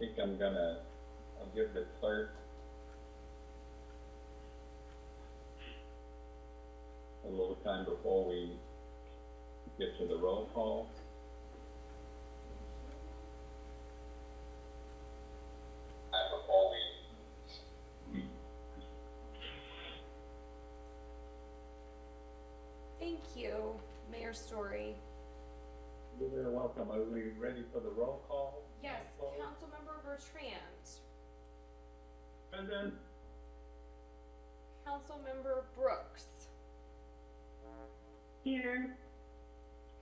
think I'm gonna, I'll give the clerk a little time before we get to the roll call. And before we Thank you, Mayor Story. You're very welcome. Are we ready for the roll call? Yes, Roll call. Councilmember Bertrand, Present. Councilmember Brooks, Here.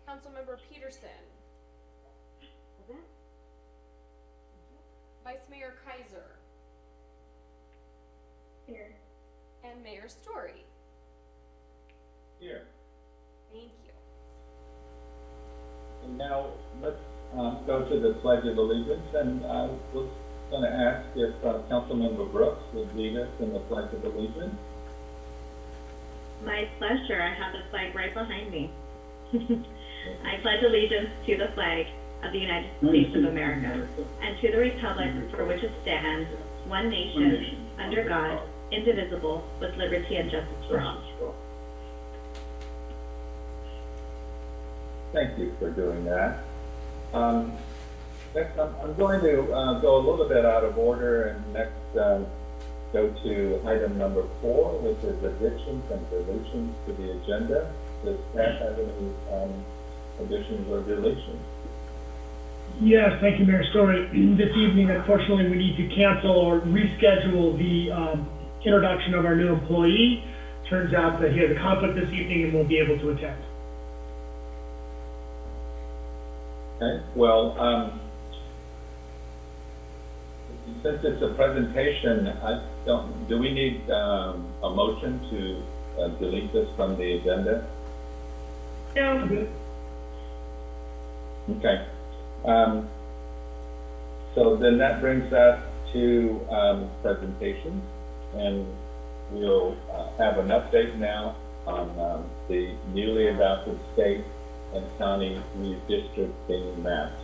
Councilmember Peterson, Vice Mayor Kaiser, Here. and Mayor Story. Here. Thank you. And now, let's, um, go to the pledge of allegiance, and I was gonna ask if, uh, Councilmember Brooks would lead us in the pledge of allegiance. My pleasure. I have the flag right behind me. I pledge allegiance to the flag of the United States of America and to the republic for which it stands, one nation, under God, indivisible, with liberty and justice for all. Thank you for doing that. Um, next, I'm, I'm going to, uh, go a little bit out of order and next, um, go to item number four, which is additions and deletions to the agenda. Does Pat have any, um, additions or deletions? Yes, thank you, Mayor Story. This evening, unfortunately, we need to cancel or reschedule the um, introduction of our new employee. Turns out that he has a conflict this evening and won't be able to attend. Okay, well, um, since it's a presentation, I don't, do we need, um, a motion to uh, delete this from the agenda? No, Okay. Um, so then that brings us to, um, presentations, and we'll, uh, have an update now on, um, the newly adopted state and county redistricting maps.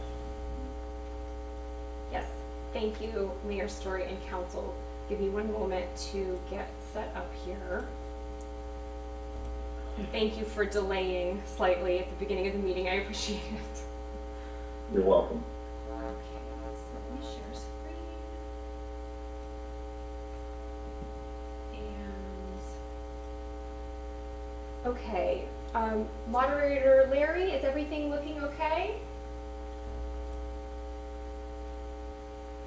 Thank you, Mayor Story and Council. Give me one moment to get set up here. And thank you for delaying slightly at the beginning of the meeting. I appreciate it. You're welcome. Okay, so let me share screen. And, okay, um, moderator Larry, is everything looking okay?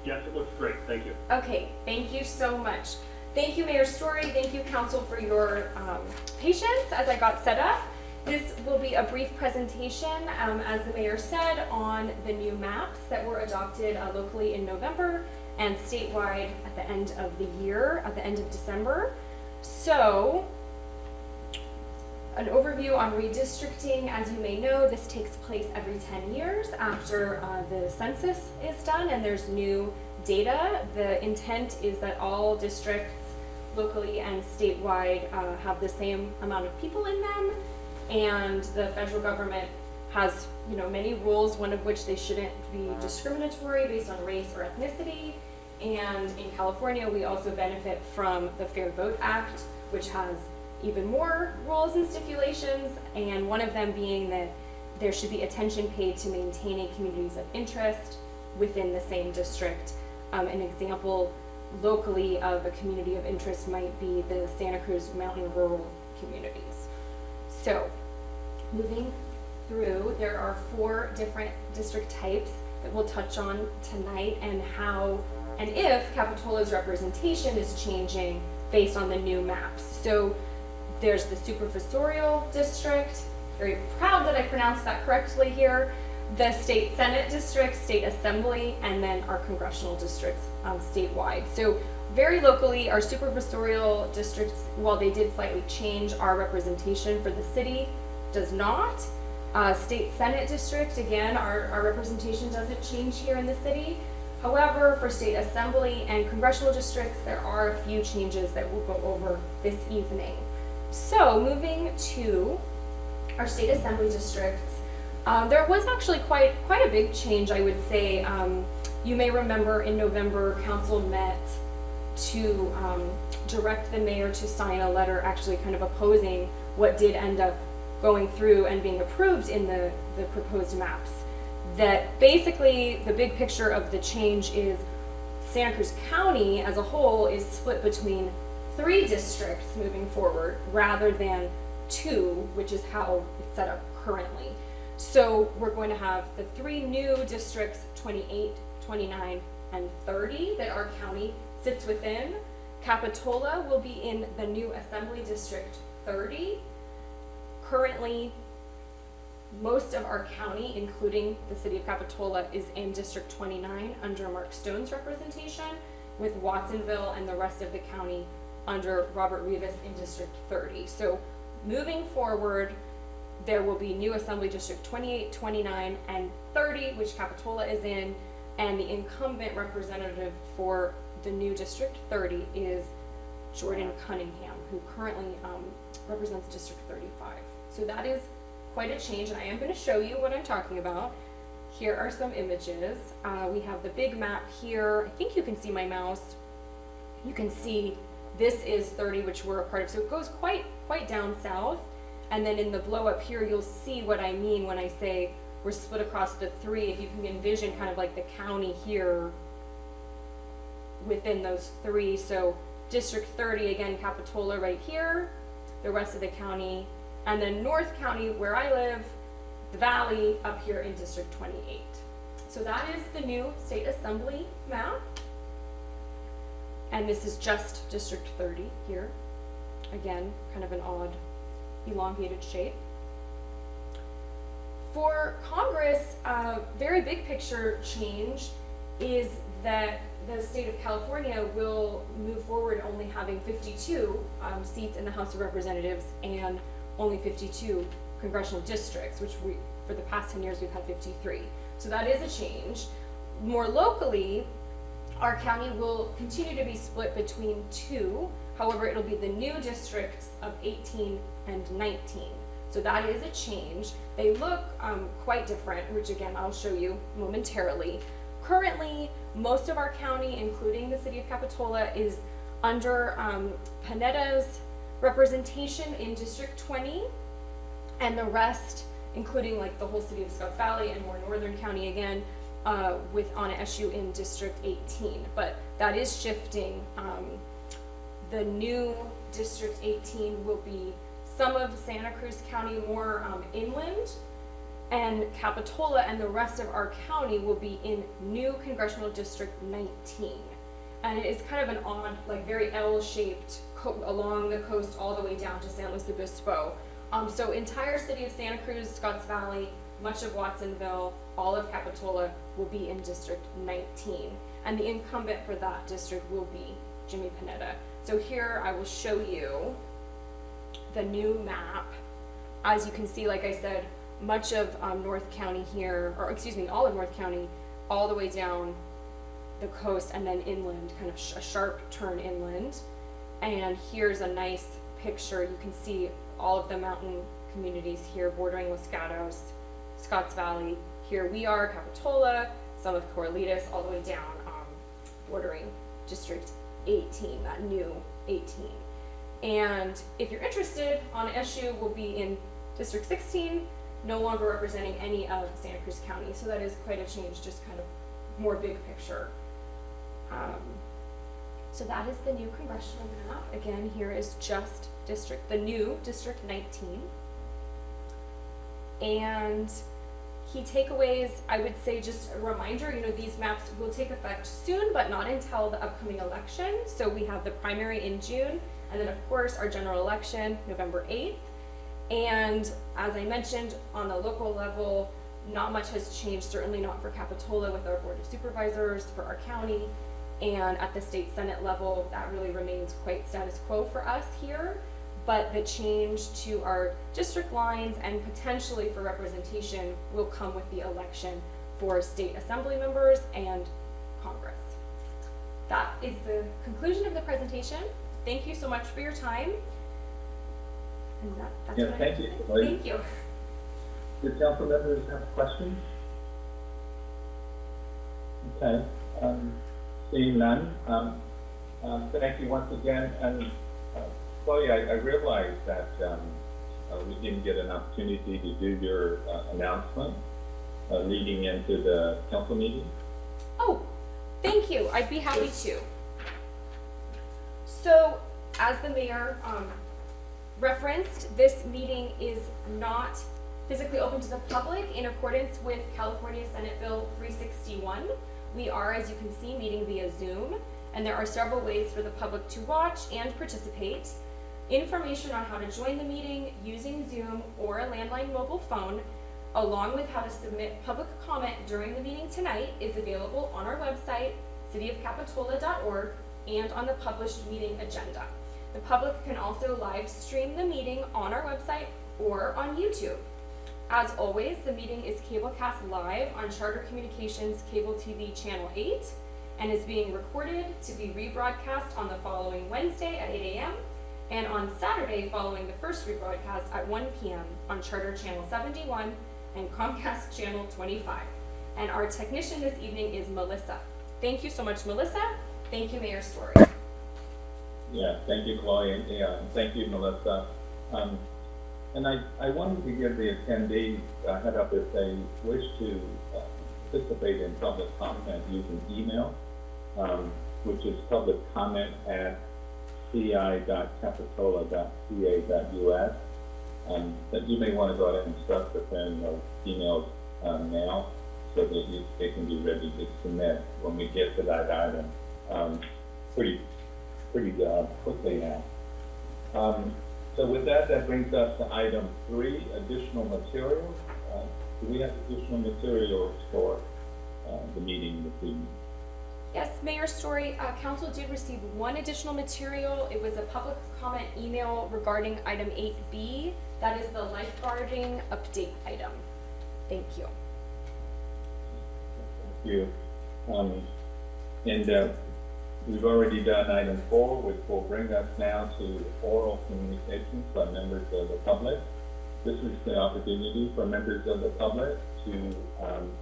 Yes, it looks great, thank you. Okay, thank you so much. Thank you, Mayor Story. Thank you, Council, for your um, patience as I got set up. This will be a brief presentation, um, as the mayor said, on the new maps that were adopted uh, locally in November and statewide at the end of the year, at the end of December. So, an overview on redistricting, as you may know, this takes place every 10 years after uh, the census is done and there's new data. The intent is that all districts locally and statewide uh, have the same amount of people in them. And the federal government has you know many rules one of which they shouldn't be discriminatory based on race or ethnicity. And in california we also benefit from the fair vote act which has even more rules and stipulations and one of them being that there should be attention paid to maintaining communities of interest within the same district um, an example locally of a community of interest might be the santa cruz mountain rural communities so, moving through, there are four different district types that we'll touch on tonight and how and if Capitola's representation is changing based on the new maps. So, there's the supervisorial district, very proud that I pronounced that correctly here, the state senate district, state assembly, and then our congressional districts um, statewide. So very locally, our supervisorial districts, while they did slightly change our representation for the city, does not. Uh, state senate district, again, our, our representation doesn't change here in the city. However, for state assembly and congressional districts, there are a few changes that we'll go over this evening. So moving to our state assembly districts, um, there was actually quite quite a big change, I would say, um, You may remember in November, council met to um, direct the mayor to sign a letter actually kind of opposing what did end up going through and being approved in the, the proposed maps. That basically, the big picture of the change is Santa Cruz County as a whole is split between three districts moving forward rather than two, which is how it's set up currently. So we're going to have the three new districts, 28, 29, and 30 that our county sits within. Capitola will be in the new Assembly District 30. Currently, most of our county, including the city of Capitola, is in District 29 under Mark Stone's representation, with Watsonville and the rest of the county under Robert Rivas in District 30. So moving forward, there will be new Assembly District 28, 29, and 30, which Capitola is in, and the incumbent representative for the new District 30 is Jordan Cunningham, who currently um, represents District 35. So that is quite a change, and I am going to show you what I'm talking about. Here are some images. Uh, we have the big map here. I think you can see my mouse. You can see this is 30, which we're a part of. So it goes quite quite down south. And then in the blow up here, you'll see what I mean when I say we're split across the three. If you can envision kind of like the county here within those three. So District 30, again, Capitola right here, the rest of the county, and then North County, where I live, the Valley up here in District 28. So that is the new state assembly map. And this is just District 30 here. Again, kind of an odd elongated shape. For Congress, uh, very big picture change is that the state of California will move forward only having 52 um, seats in the House of Representatives and only 52 congressional districts, which we, for the past 10 years, we've had 53. So that is a change. More locally, our county will continue to be split between two. However, it'll be the new districts of 18 and 19. So that is a change. They look um, quite different, which again, I'll show you momentarily. Currently, most of our county, including the city of Capitola, is under um, Panetta's representation in District 20, and the rest, including like the whole city of Scotts Valley and more northern county again, uh, with Anna Eshoo in District 18. But that is shifting. Um, the new District 18 will be some of Santa Cruz County more um, inland, and Capitola and the rest of our county will be in new Congressional District 19. And it is kind of an odd, like very L-shaped along the coast all the way down to San Luis Obispo. Um, so entire city of Santa Cruz, Scotts Valley, much of Watsonville, all of Capitola will be in District 19. And the incumbent for that district will be Jimmy Panetta. So here I will show you the new map. As you can see, like I said, much of um, North County here, or excuse me, all of North County, all the way down the coast and then inland, kind of sh- a sharp turn inland. And here's a nice picture. You can see all of the mountain communities here bordering Los Gatos, Scotts Valley. Here we are, Capitola, some of Corralitos, all the way down, um, bordering District 18, that new 18. And if you're interested, Anna Eshoo will be in District 16, no longer representing any of Santa Cruz County. So that is quite a change, just kind of more big picture. Um, so that is the new congressional map. Again, here is just district, the new District 19. And key takeaways, I would say just a reminder, you know, these maps will take effect soon, but not until the upcoming election. So we have the primary in June, and then of course our general election, November 8th. And as I mentioned, on the local level, not much has changed, certainly not for Capitola with our Board of Supervisors, for our county. And at the state senate level, that really remains quite status quo for us here. But the change to our district lines and potentially for representation will come with the election for state assembly members and Congress. That is the conclusion of the presentation. Thank you so much for your time. And that, that's Yeah, thank you. Thank you. Do council members have questions? Okay, um, seeing none, um, um, thank you once again, and, Chloe, I, I realize that, um, uh, we didn't get an opportunity to do your, uh, announcement, uh, leading into the council meeting. Oh, thank you. I'd be happy to. So, as the mayor um, referenced, this meeting is not physically open to the public in accordance with California Senate Bill 361. We are, as you can see, meeting via Zoom, and there are several ways for the public to watch and participate. Information on how to join the meeting using Zoom or a landline mobile phone, along with how to submit public comment during the meeting tonight, is available on our website, cityofcapitola.org, and on the published meeting agenda. The public can also live stream the meeting on our website or on YouTube. As always, the meeting is cablecast live on Charter Communications Cable TV Channel 8 and is being recorded to be rebroadcast on the following Wednesday at 8 a.m. and on Saturday following the first rebroadcast at 1 p.m. on Charter Channel 71 and Comcast Channel 25. And our technician this evening is Melissa. Thank you so much, Melissa. Thank you, Mayor Story. Yeah, thank you, Chloe, and, yeah, thank you, Melissa. Um, and I, I wanted to give the attendees a head up if they wish to uh, participate in public comment using email, um, which is public comment at ci.capitola.ca.us. Um, that you may want to go ahead and start preparing those emails, um, now, so that you, they can be ready to submit when we get to that item, um, pretty, pretty, uh, quickly now. Um, so with that, that brings us to item three, additional materials. Uh, do we have additional materials for, uh, the meeting this evening? Yes, Mayor Story, uh, council did receive one additional material. It was a public comment email regarding item eight B. That is the lifeguarding update item. Thank you. Thank you. Um, and, uh, we've already done item four, which will bring us now to oral communications by members of the public. This is the opportunity for members of the public to, um,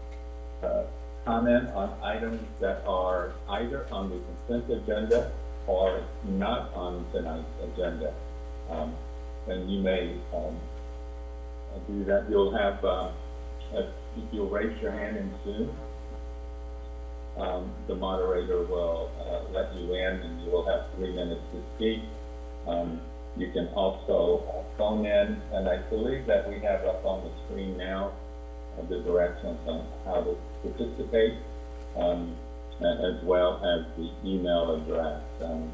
uh, comment on items that are either on the consent agenda or not on tonight's agenda. Um, and you may, um, do that. You'll have, uh, if you'll raise your hand in Zoom, um, the moderator will, uh, let you in and you will have three minutes to speak. Um, you can also phone in, and I believe that we have up on the screen now uh, the directions on how to participate, um, as well as the email address. Um,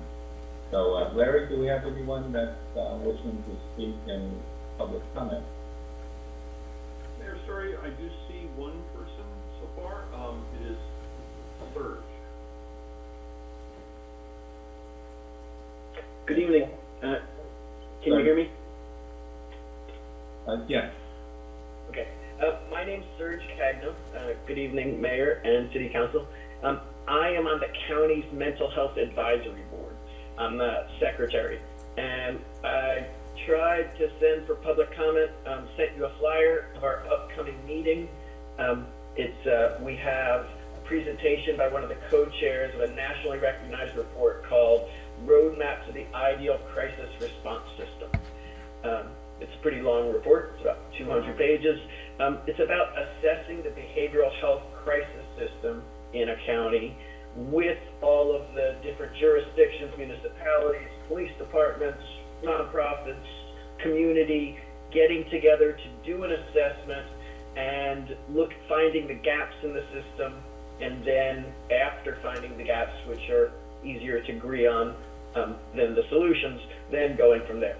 so, uh, Larry, do we have anyone that's, uh, wishing to speak in public comment? Mayor Story, I do see one person so far. Um, it is Serge. Good evening. Uh, Can you hear me? Uh, yes, Okay. Uh, My name's Serge Cagno. Uh, Good evening, Mayor and City Council. Um, I am on the county's Mental Health Advisory Board. I'm the secretary. And I tried to send for public comment, um, sent you a flyer of our upcoming meeting. Um, It's, uh, we have a presentation by one of the co-chairs of a nationally recognized report called Roadmap to the Ideal Crisis Response System. Um, it's a pretty long report. It's about 200 pages. Um, it's about assessing the behavioral health crisis system in a county with all of the different jurisdictions, municipalities, police departments, nonprofits, community, getting together to do an assessment and look finding the gaps in the system and then after finding the gaps which are easier to agree on um, than the solutions then going from there.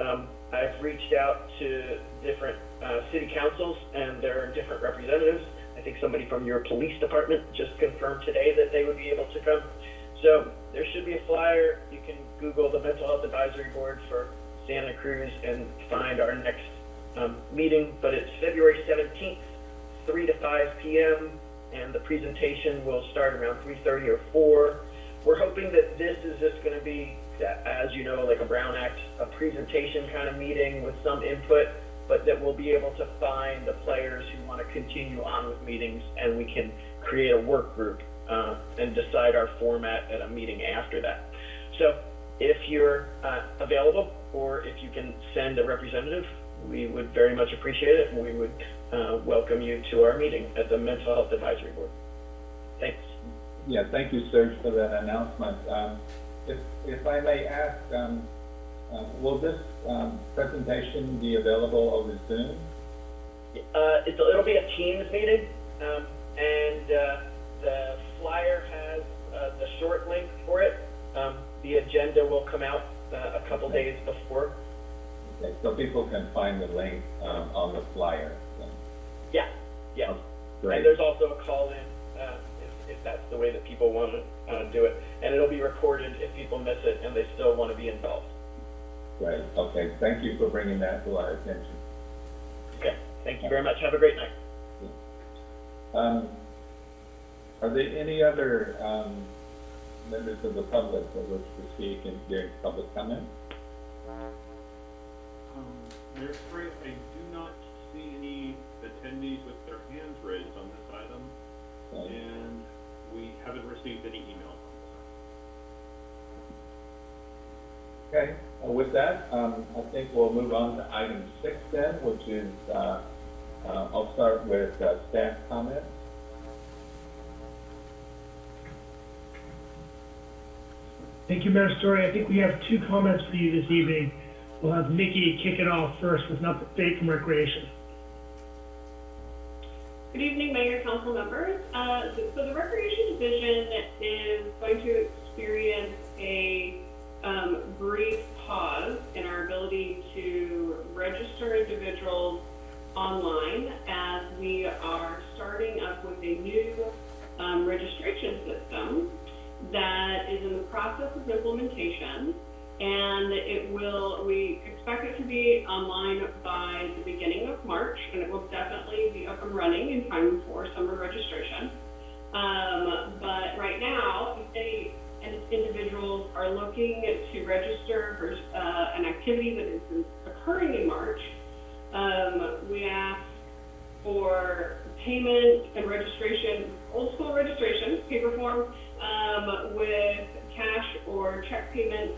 Um, I've reached out to different uh, city councils and there are different representatives. I think somebody from your police department just confirmed today that they would be able to come. So there should be a flyer. You can Google the Mental Health Advisory Board for Santa Cruz and find our next um, meeting. But it's February 17th, 3 to 5 p.m. and the presentation will start around 3:30 or 4. We're hoping that this is just going to be as you know, like a Brown Act, a presentation kind of meeting with some input, but that we'll be able to find the players who want to continue on with meetings and we can create a work group uh, and decide our format at a meeting after that. So if you're uh, available, or if you can send a representative, we would very much appreciate it, and we would uh, welcome you to our meeting at the Mental Health Advisory Board. Thanks. Yeah, thank you, Serge, for that announcement. Um, if, if I may ask, um, uh, will this, um, presentation be available over Zoom? Uh, it's, it'll be a Teams meeting, um, and, uh, the flyer has, uh, the short link for it. Um, the agenda will come out, uh, a couple days before. Okay, so people can find the link, um, on the flyer. Yeah, yeah. Great. And there's also a call-in, uh, if, if that's the way that people want to, uh, do it. And it'll be recorded if people miss it and they still want to be involved. Great, okay, thank you for bringing that to our attention. Okay, thank you very much. Have a great night. Um, are there any other, um, members of the public that wish to speak in, during public comment? Um, Mayor Story, I do not see any attendees with their hands raised on this item, Okay. and we haven't received any emails on this item. Okay, with that, um, I think we'll move on to item six then, which is, uh, uh, I'll start with, uh, staff comments. Thank you, Mayor Story. I think we have two comments for you this evening. We'll have Nikki kick it off first with an update from Recreation. Good evening, Mayor, Council members. Uh, so so the Recreation Division is going to experience a um, brief pause in our ability to register individuals online as we are starting up with a new um, registration system that is in the process of implementation. And it will, we expect it to be online by the beginning of March, and it will definitely be up and running in time for summer registration. Um, but right now, if they, and individuals are looking to register for, uh, an activity that is occurring in March, um, we ask for payment and registration, old school registration, paper form, um, with cash or check payment,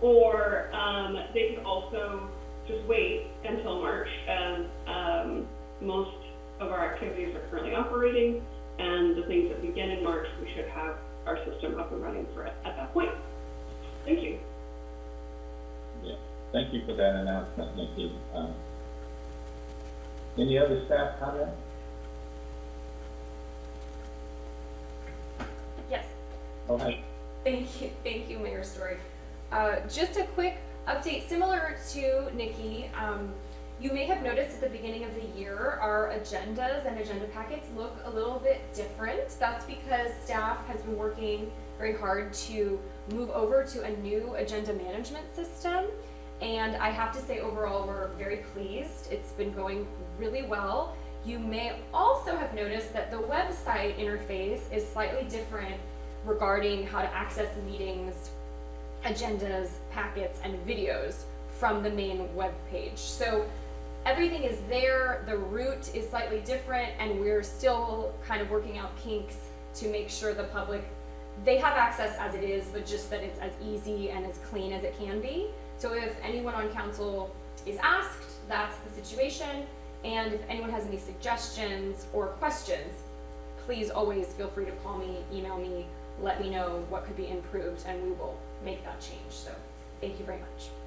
or, um, they can also just wait until March as, um, most of our activities are currently operating, and the things that begin in March, we should have our system up and running for it at that point. Thank you. Yeah, thank you for that announcement, Nikki. Um, Any other staff comments? Yes, Okay. Thank you, thank you, Mayor Story. Uh, just a quick update, similar to Nikki, um, you may have noticed at the beginning of the year, our agendas and agenda packets look a little bit different. That's because staff has been working very hard to move over to a new agenda management system. And I have to say overall, we're very pleased. It's been going really well. You may also have noticed that the website interface is slightly different regarding how to access meetings, agendas, packets, and videos from the main web page. So everything is there, the route is slightly different, and we're still kind of working out kinks to make sure the public, they have access as it is, but just that it's as easy and as clean as it can be. So if anyone on council is asked, that's the situation. And if anyone has any suggestions or questions, please always feel free to call me, email me, let me know what could be improved, and we will make that change. So, thank you very much.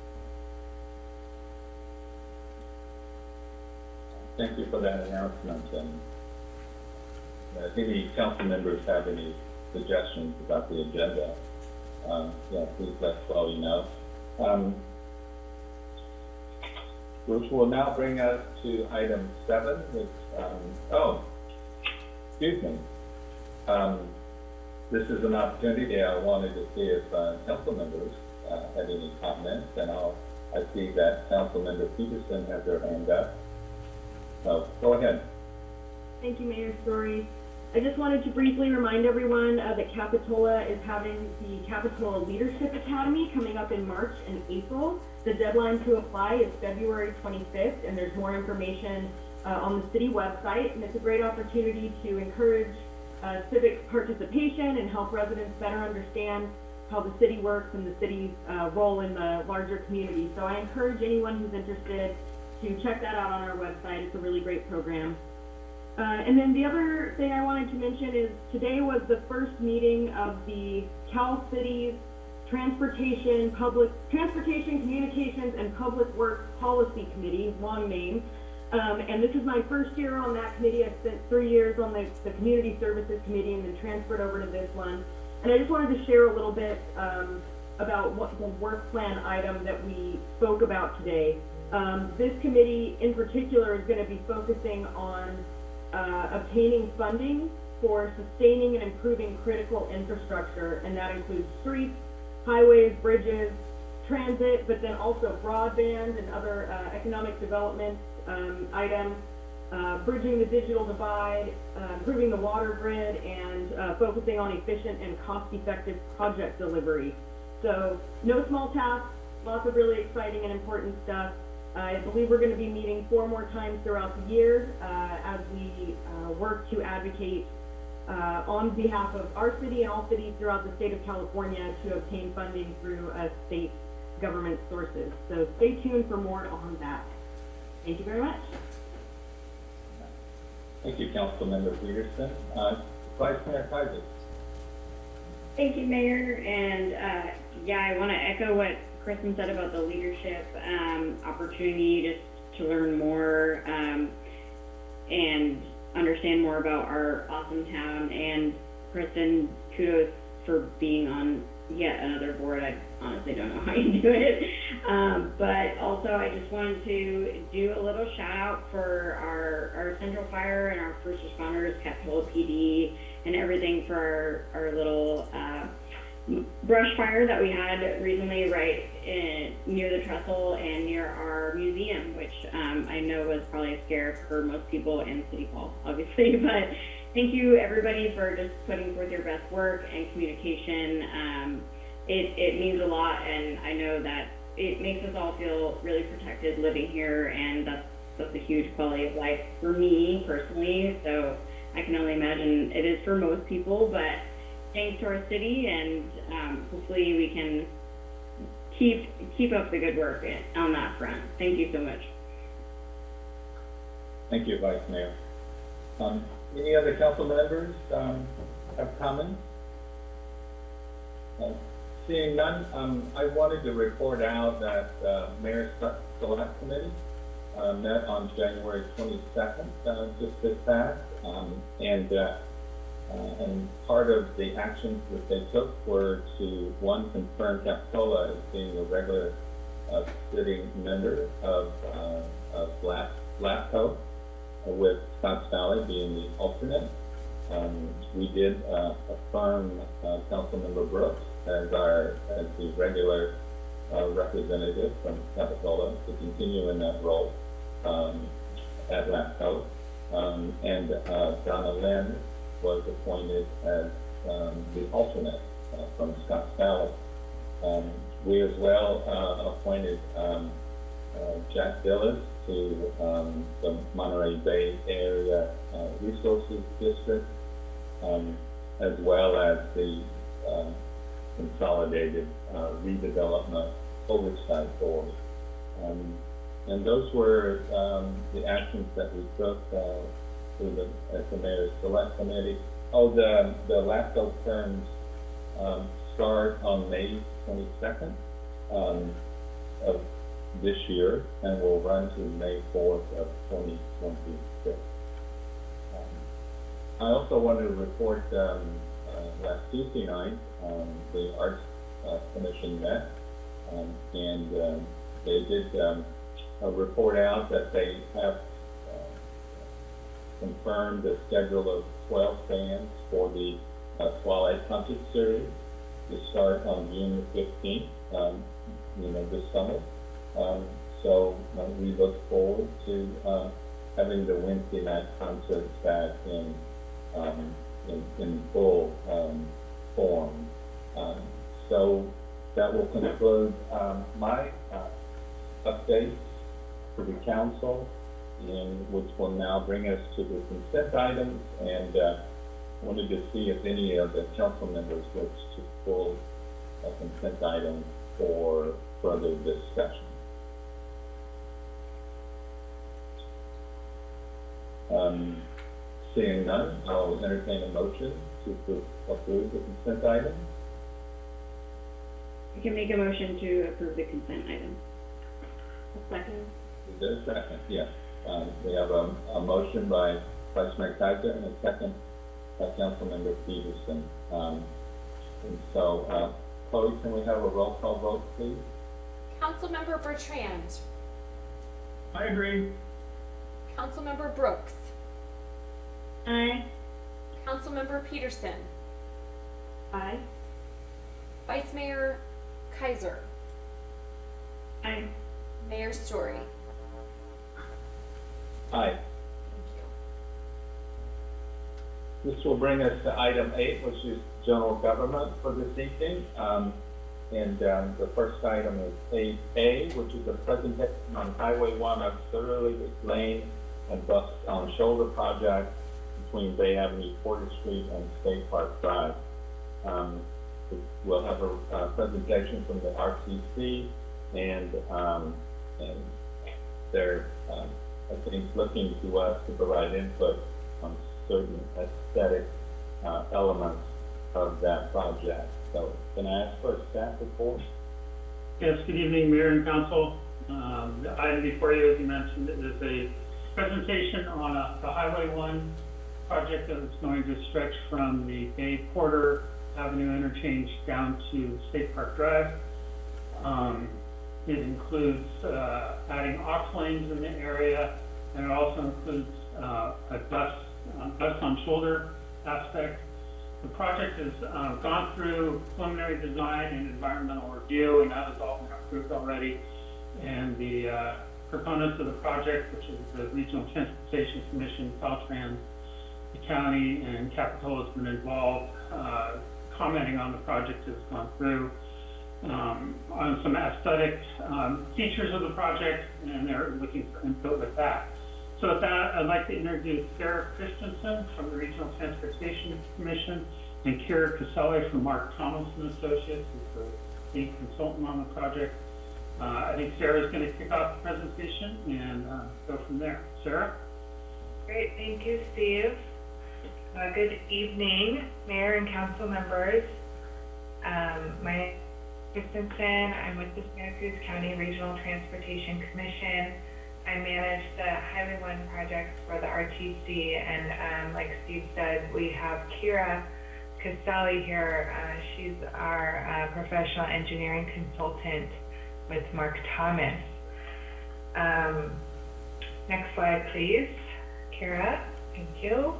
Thank you for that announcement, and uh, if any council members have any suggestions about the agenda, um, yeah, please let Chloe know. Um, which will now bring us to item seven, which, um, oh, excuse me. Um, this is an opportunity, I wanted to see if, uh, council members, uh, had any comments, and I'll, I see that Councilmember Peterson has their hand up. So, go ahead. Thank you, Mayor Story. I just wanted to briefly remind everyone uh, that Capitola is having the Capitola Leadership Academy coming up in March and April. The deadline to apply is February 25th, and there's more information uh, on the city website. And it's a great opportunity to encourage uh, civic participation and help residents better understand how the city works and the city's uh, role in the larger community. So I encourage anyone who's interested to check that out on our website. It's a really great program. Uh, and then the other thing I wanted to mention is today was the first meeting of the Cal Cities Transportation, Public, Transportation, Communications, and Public Works Policy Committee, long name. Um, and this is my first year on that committee. I spent three years on the, the Community Services Committee and then transferred over to this one. And I just wanted to share a little bit, um, about what the work plan item that we spoke about today. Um, this committee in particular is gonna be focusing on, uh, obtaining funding for sustaining and improving critical infrastructure, and that includes streets, highways, bridges, transit, but then also broadband and other, uh, economic development, um, items, uh, bridging the digital divide, uh, improving the water grid, and, uh, focusing on efficient and cost-effective project delivery. So, no small tasks, lots of really exciting and important stuff. I believe we're gonna be meeting four more times throughout the year, uh, as we, uh, work to advocate, uh, on behalf of our city and all cities throughout the state of California to obtain funding through, uh, state government sources. So stay tuned for more on that. Thank you very much. Thank you, Councilmember Peterson. Uh, Vice Mayor Kaiser. Thank you, Mayor, and, uh, yeah, I wanna echo what Kristen said about the leadership, um, opportunity just to learn more, um, and understand more about our awesome town, and Kristen, kudos for being on yet another board, I honestly don't know how you do it, um, but also I just wanted to do a little shout out for our, our central fire and our first responders, Capitol PD, and everything for our, our little, uh, brush fire that we had recently right in, near the trestle and near our museum, which, um, I know was probably a scare for most people in City Hall, obviously, but thank you, everybody, for just putting forth your best work and communication. Um, it, it means a lot, and I know that it makes us all feel really protected living here, and that's, that's a huge quality of life for me personally, so I can only imagine it is for most people, but thanks to our city, and, um, hopefully we can keep, keep up the good work on that front. Thank you so much. Thank you, Vice Mayor. Um, any other council members, um, have comments? Uh, Seeing none, um, I wanted to report out that, uh, Mayor's Select Committee, uh, met on January twenty-second, uh, just this past, um, and, uh, uh, and part of the actions that they took were to, one, confirm Capitola as being a regular, uh, sitting member of, uh, of LAP, LAFCO, with Scotts Valley being the alternate. Um, we did, uh, affirm, uh, Councilmember Brooks as our, as the regular, uh, representative from Capitola to continue in that role, um, at LAFCO. Um, and, uh, Donna Lind was appointed as, um, the alternate, uh, from Scotts Valley. Um, we as well, uh, appointed, um, uh, Jack Dillis to, um, the Monterey Bay Air, uh, Resources District, um, as well as the, um, Consolidated, uh, Redevelopment Oversight Board. And those were, the actions that we took, uh, through the, at the Mayor's Select Committee. Oh, the, the LAFCO terms, um, start on May twenty-second, um, of this year and will run to May fourth of twenty twenty-six. Um, I also wanted to report, um, uh, last Tuesday night, um, the Arts, uh, Commission met, um, and, they did, uh, report out that they have, uh, confirmed the schedule of twelve bands for the, uh, Twilight Concert Series to start on June fifteenth, um, you know, this summer. Um, so, uh, we look forward to, uh, having the Wednesday night concerts back in, um, in, in full, um, form. Um, so, that will conclude, my, uh, updates to the council, and which will now bring us to the consent items, and, uh, wanted to see if any of the council members wish to pull a consent item for further discussion. Um, seeing none, I'll entertain a motion to approve- approve the consent item. I can make a motion to approve the consent item. Second. Is there a second? Yes. Um, we have a, a motion by Vice Mayor Kaiser and a second by Councilmember Peterson. Um, and so, uh, Chloe, can we have a roll call vote, please? Councilmember Bertrand, I agree. Councilmember Brooks, Aye. Councilmember Peterson, Aye. Vice Mayor Kaiser, Aye. Mayor Story. Aye. This will bring us to item eight, which is general government for this evening. Um, and, um, the first item is eight A, which is a presentation on Highway one of Surly Lane and Bus on Shoulder Project between Bay Avenue, Porter Street, and State Park Drive. Um, we'll have a, uh presentation from the RTC and, um, and they're, um, I think, looking to us to provide input on certain aesthetic, uh, elements of that project. So can I ask for a staff report? Yes, good evening, Mayor and Council. Um, The item before you, as you mentioned, is a presentation on a- the Highway 1 project that is going to stretch from the Bay Porter Avenue interchange down to State Park Drive. Um, It includes uh, adding aux lanes in the area, and it also includes uh, a bus, uh, bus on shoulder aspect the project has um, gone through preliminary design and environmental review, and that has all been approved already. And the uh, proponents of the project, which is the Regional Transportation Commission, Caltrans, the county, and Capitola has been involved, uh, commenting on the project has gone through, um, on some aesthetic um, features of the project, and they're looking for input with that. So with that, I'd like to introduce Sarah Christensen from the Regional Transportation Commission and Kara Caselli from Mark Thomas and Associates, who's the lead consultant on the project. Uh, I think Sarah is going to kick off the presentation and uh, go from there. Sarah? Great, thank you, Steve. Uh, good evening, Mayor and council members. Um, my Christensen. I'm with the Santa Cruz County Regional Transportation Commission. I manage the Highway One projects for the RTC, and um, like Steve said, we have Kira Castelli here. Uh, she's our uh, professional engineering consultant with Mark Thomas. Um, next slide, please. Kira, thank you.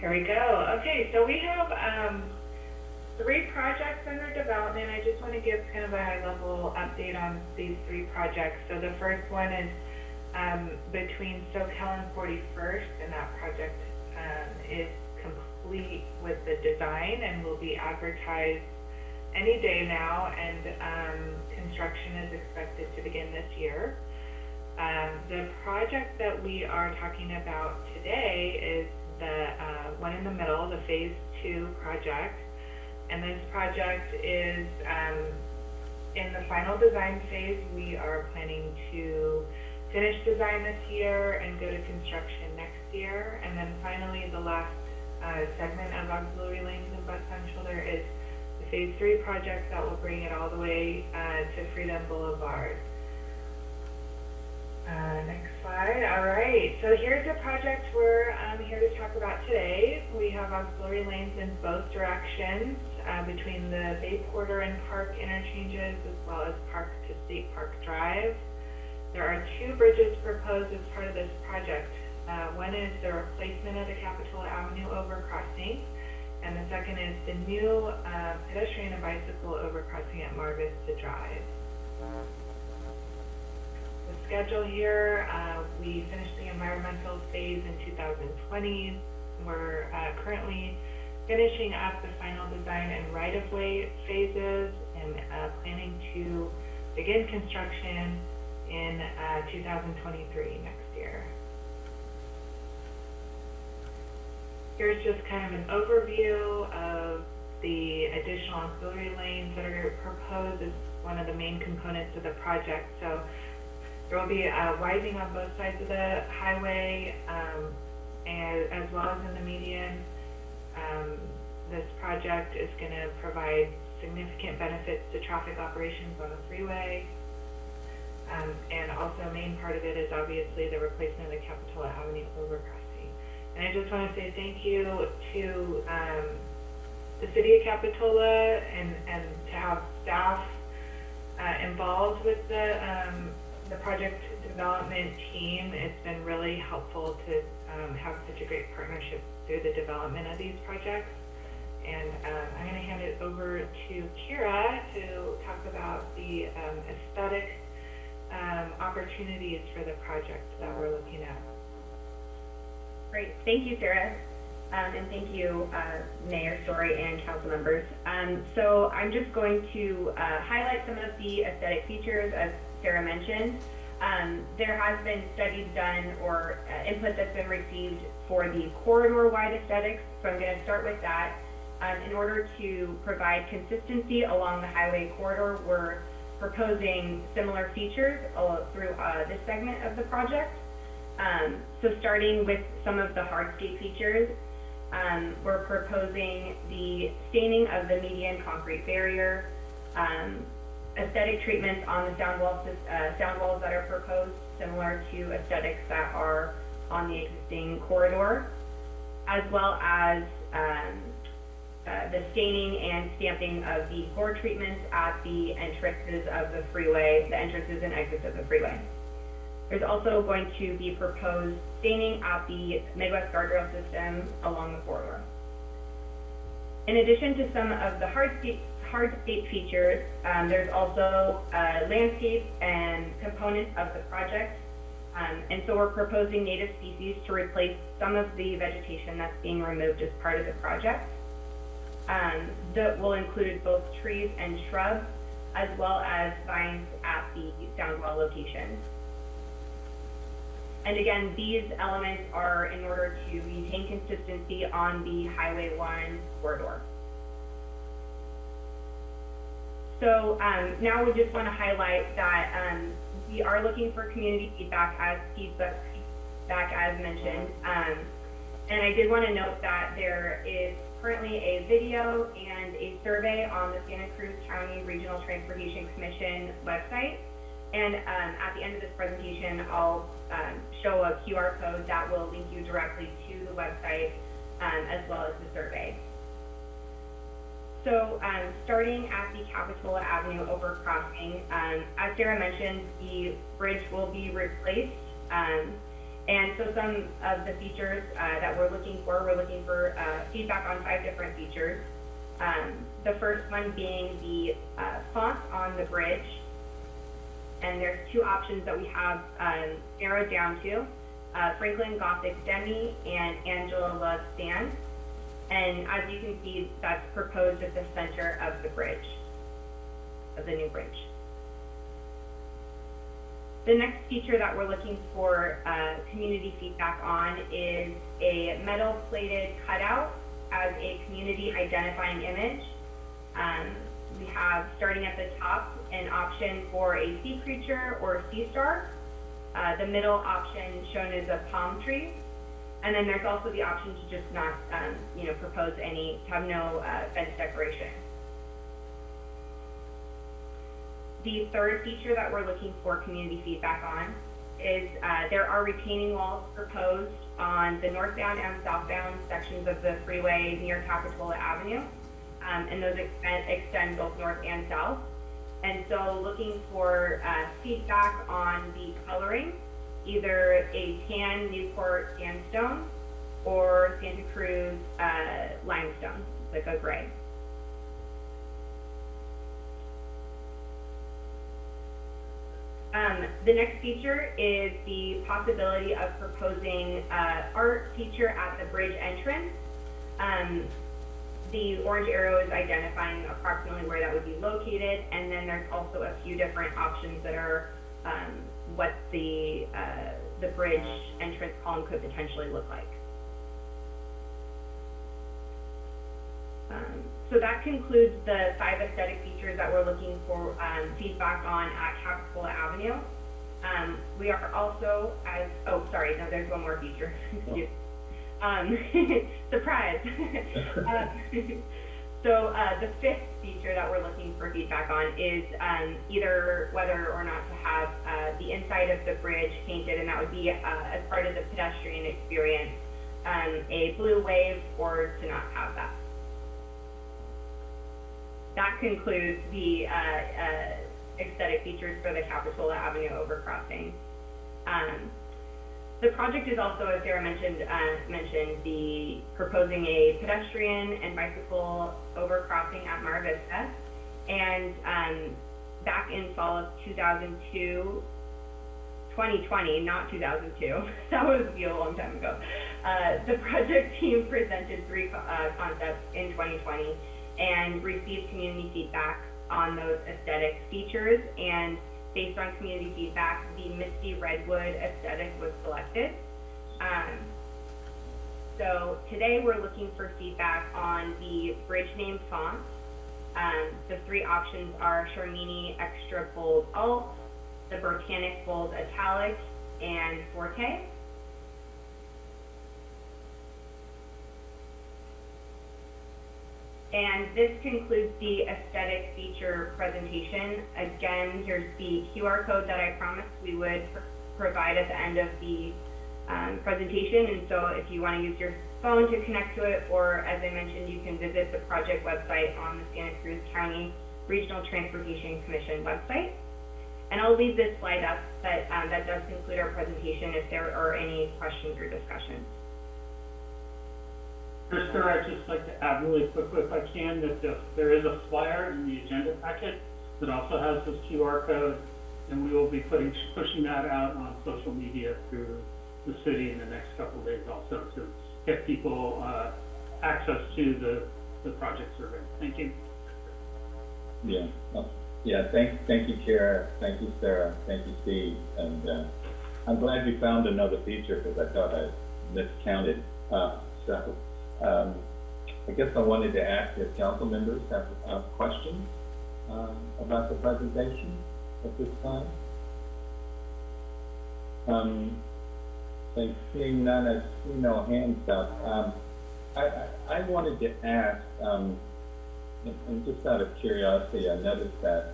Here we go. Okay, so we have um, three projects under development. I just want to give kind of a high-level update on these three projects. So the first one is um, between Soquel and 41st, and that project um, is complete with the design and will be advertised any day now, and um, construction is expected to begin this year. Um, the project that we are talking about today is the uh, one in the middle, the Phase Two project. And this project is um, in the final design phase. We are planning to finish design this year and go to construction next year. And then finally, the last uh, segment of auxiliary lanes and bus on shoulder is the Phase Three project that will bring it all the way uh, to Freedom Boulevard. Uh, next slide. All right. So here's the project we're um, here to talk about today. We have auxiliary lanes in both directions uh, between the Bay Porter and Park interchanges as well as Park to State Park Drive. There are two bridges proposed as part of this project. Uh, one is the replacement of the Capitola Avenue overcrossing, and the second is the new uh, pedestrian and bicycle overcrossing at Mar Vista Drive the schedule here, uh, we finished the environmental phase in 2020. We're uh, currently finishing up the final design and right-of-way phases and uh, planning to begin construction in uh, 2023 next year. here's just kind of an overview of the additional auxiliary lanes that are proposed as one of the main components of the project. So there will be a widening on both sides of the highway, um, and as well as in the median. Um, this project is gonna provide significant benefits to traffic operations on the freeway. Um, and also a main part of it is obviously the replacement of the Capitola Avenue overcrossing. And I just wanna say thank you to, um, the city of Capitola and, and to have staff, uh, involved with the, um, the project development team. It's been really helpful to, um, have such a great partnership through the development of these projects. And, um, I'm gonna hand it over to Kira to talk about the, um, aesthetic, um, opportunities for the project that we're looking at. Great, thank you, Sarah. Um, and thank you, uh, Mayor Storey and council members. Um, so I'm just going to, uh, highlight some of the aesthetic features as Sarah mentioned. Um, there has been studies done or uh, input that's been received for the corridor-wide aesthetics, so I'm gonna start with that. Um, in order to provide consistency along the highway corridor, we're proposing similar features through, uh, this segment of the project. Um, so starting with some of the hardscape features, um, we're proposing the staining of the median concrete barrier, um, aesthetic treatments on the sound walls, uh, sound walls that are proposed, similar to aesthetics that are on the existing corridor, as well as, um, uh, the staining and stamping of the gore treatments at the entrances of the freeway, the entrances and exits of the freeway. There's also going to be proposed staining at the Midwest guardrail system along the corridor. In addition to some of the hardscape, hardscape features, um, there's also, uh, landscape and components of the project. Um, and so we're proposing native species to replace some of the vegetation that's being removed as part of the project. Um, that will include both trees and shrubs, as well as vines at the sound location. And again, these elements are in order to maintain consistency on the Highway one corridor. So, um, now we just want to highlight that, um, we are looking for community feedback as feedback, as mentioned. Um, and I did want to note that there is currently a video and a survey on the Santa Cruz County Regional Transportation Commission website. And um, at the end of this presentation, I'll um, show a QR code that will link you directly to the website um, as well as the survey. So um, starting at the Capitola Avenue overcrossing, um, as Sarah mentioned, the bridge will be replaced. Um, and so some of the features uh, that we're looking for, we're looking for uh, feedback on five different features. Um, the first one being the uh, font on the bridge. And there's two options that we have um, narrowed down to, uh, Franklin Gothic Demi and Angela Love Stan. And as you can see, that's proposed at the center of the bridge, of the new bridge. The next feature that we're looking for uh, community feedback on is a metal plated cutout as a community identifying image. Um, we have, starting at the top, an option for a sea creature or a sea star. Uh, the middle option shown is a palm tree. And then there's also the option to just not, um, you know, propose any, have no uh, fence decoration. The third feature that we're looking for community feedback on is uh, there are retaining walls proposed on the northbound and southbound sections of the freeway near Capitola Avenue. Um, and those extend, extend both north and south. And so looking for uh, feedback on the coloring, either a tan Newport sandstone or Santa Cruz uh, limestone, like a gray. Um, the next feature is the possibility of proposing uh, art feature at the bridge entrance. Um, the orange arrow is identifying approximately where that would be located, and then there's also a few different options that are um, what the, uh, the bridge entrance column could potentially look like. Um, so that concludes the five aesthetic features that we're looking for um, feedback on at Capitola Avenue. Um, we are also as, oh, sorry, no, there's one more feature. Um, surprise. uh, so uh, the fifth feature that we're looking for feedback on is um, either whether or not to have uh, the inside of the bridge painted, and that would be uh, as part of the pedestrian experience, um, a blue wave, or to not have that. That concludes the uh, uh, aesthetic features for the Capitola Avenue overcrossing. Um, the project is also, as Sarah mentioned, uh, mentioned the proposing a pedestrian and bicycle overcrossing at Mar Vista. And um, back in fall of 2002, 2020, not 2002, that was a long time ago. Uh, the project team presented three uh, concepts in 2020 and received community feedback on those aesthetic features. And based on community feedback, the Misty Redwood aesthetic was selected. Um, so today we're looking for feedback on the bridge name font. Um, the three options are Charmini Extra Bold Alt, the Botanic Bold Italic, and Forte. And this concludes the aesthetic feature presentation. Again, here's the QR code that I promised we would pr- provide at the end of the um, presentation. And so if you want to use your phone to connect to it, or as I mentioned, you can visit the project website on the Santa Cruz County Regional Transportation Commission website. And I'll leave this slide up, but um, that does conclude our presentation if there are any questions or discussions. Mr. I'd just like to add really quickly if I can, that the- there is a flyer in the agenda packet that also has this QR code, and we will be putting, pushing that out on social media through the city in the next couple of days also to get people, uh, access to the, the project survey. Thank you. Yeah, yeah, thank, thank you, Kara, thank you, Sarah, thank you, Steve, and, uh, I'm glad you found another feature, because I thought I miscounted, uh, um, I guess I wanted to ask if council members have, questions, um, about the presentation at this time? Um, and seeing none, I see no hands up, um, I, I, I wanted to ask, um, and, and just out of curiosity, I noticed that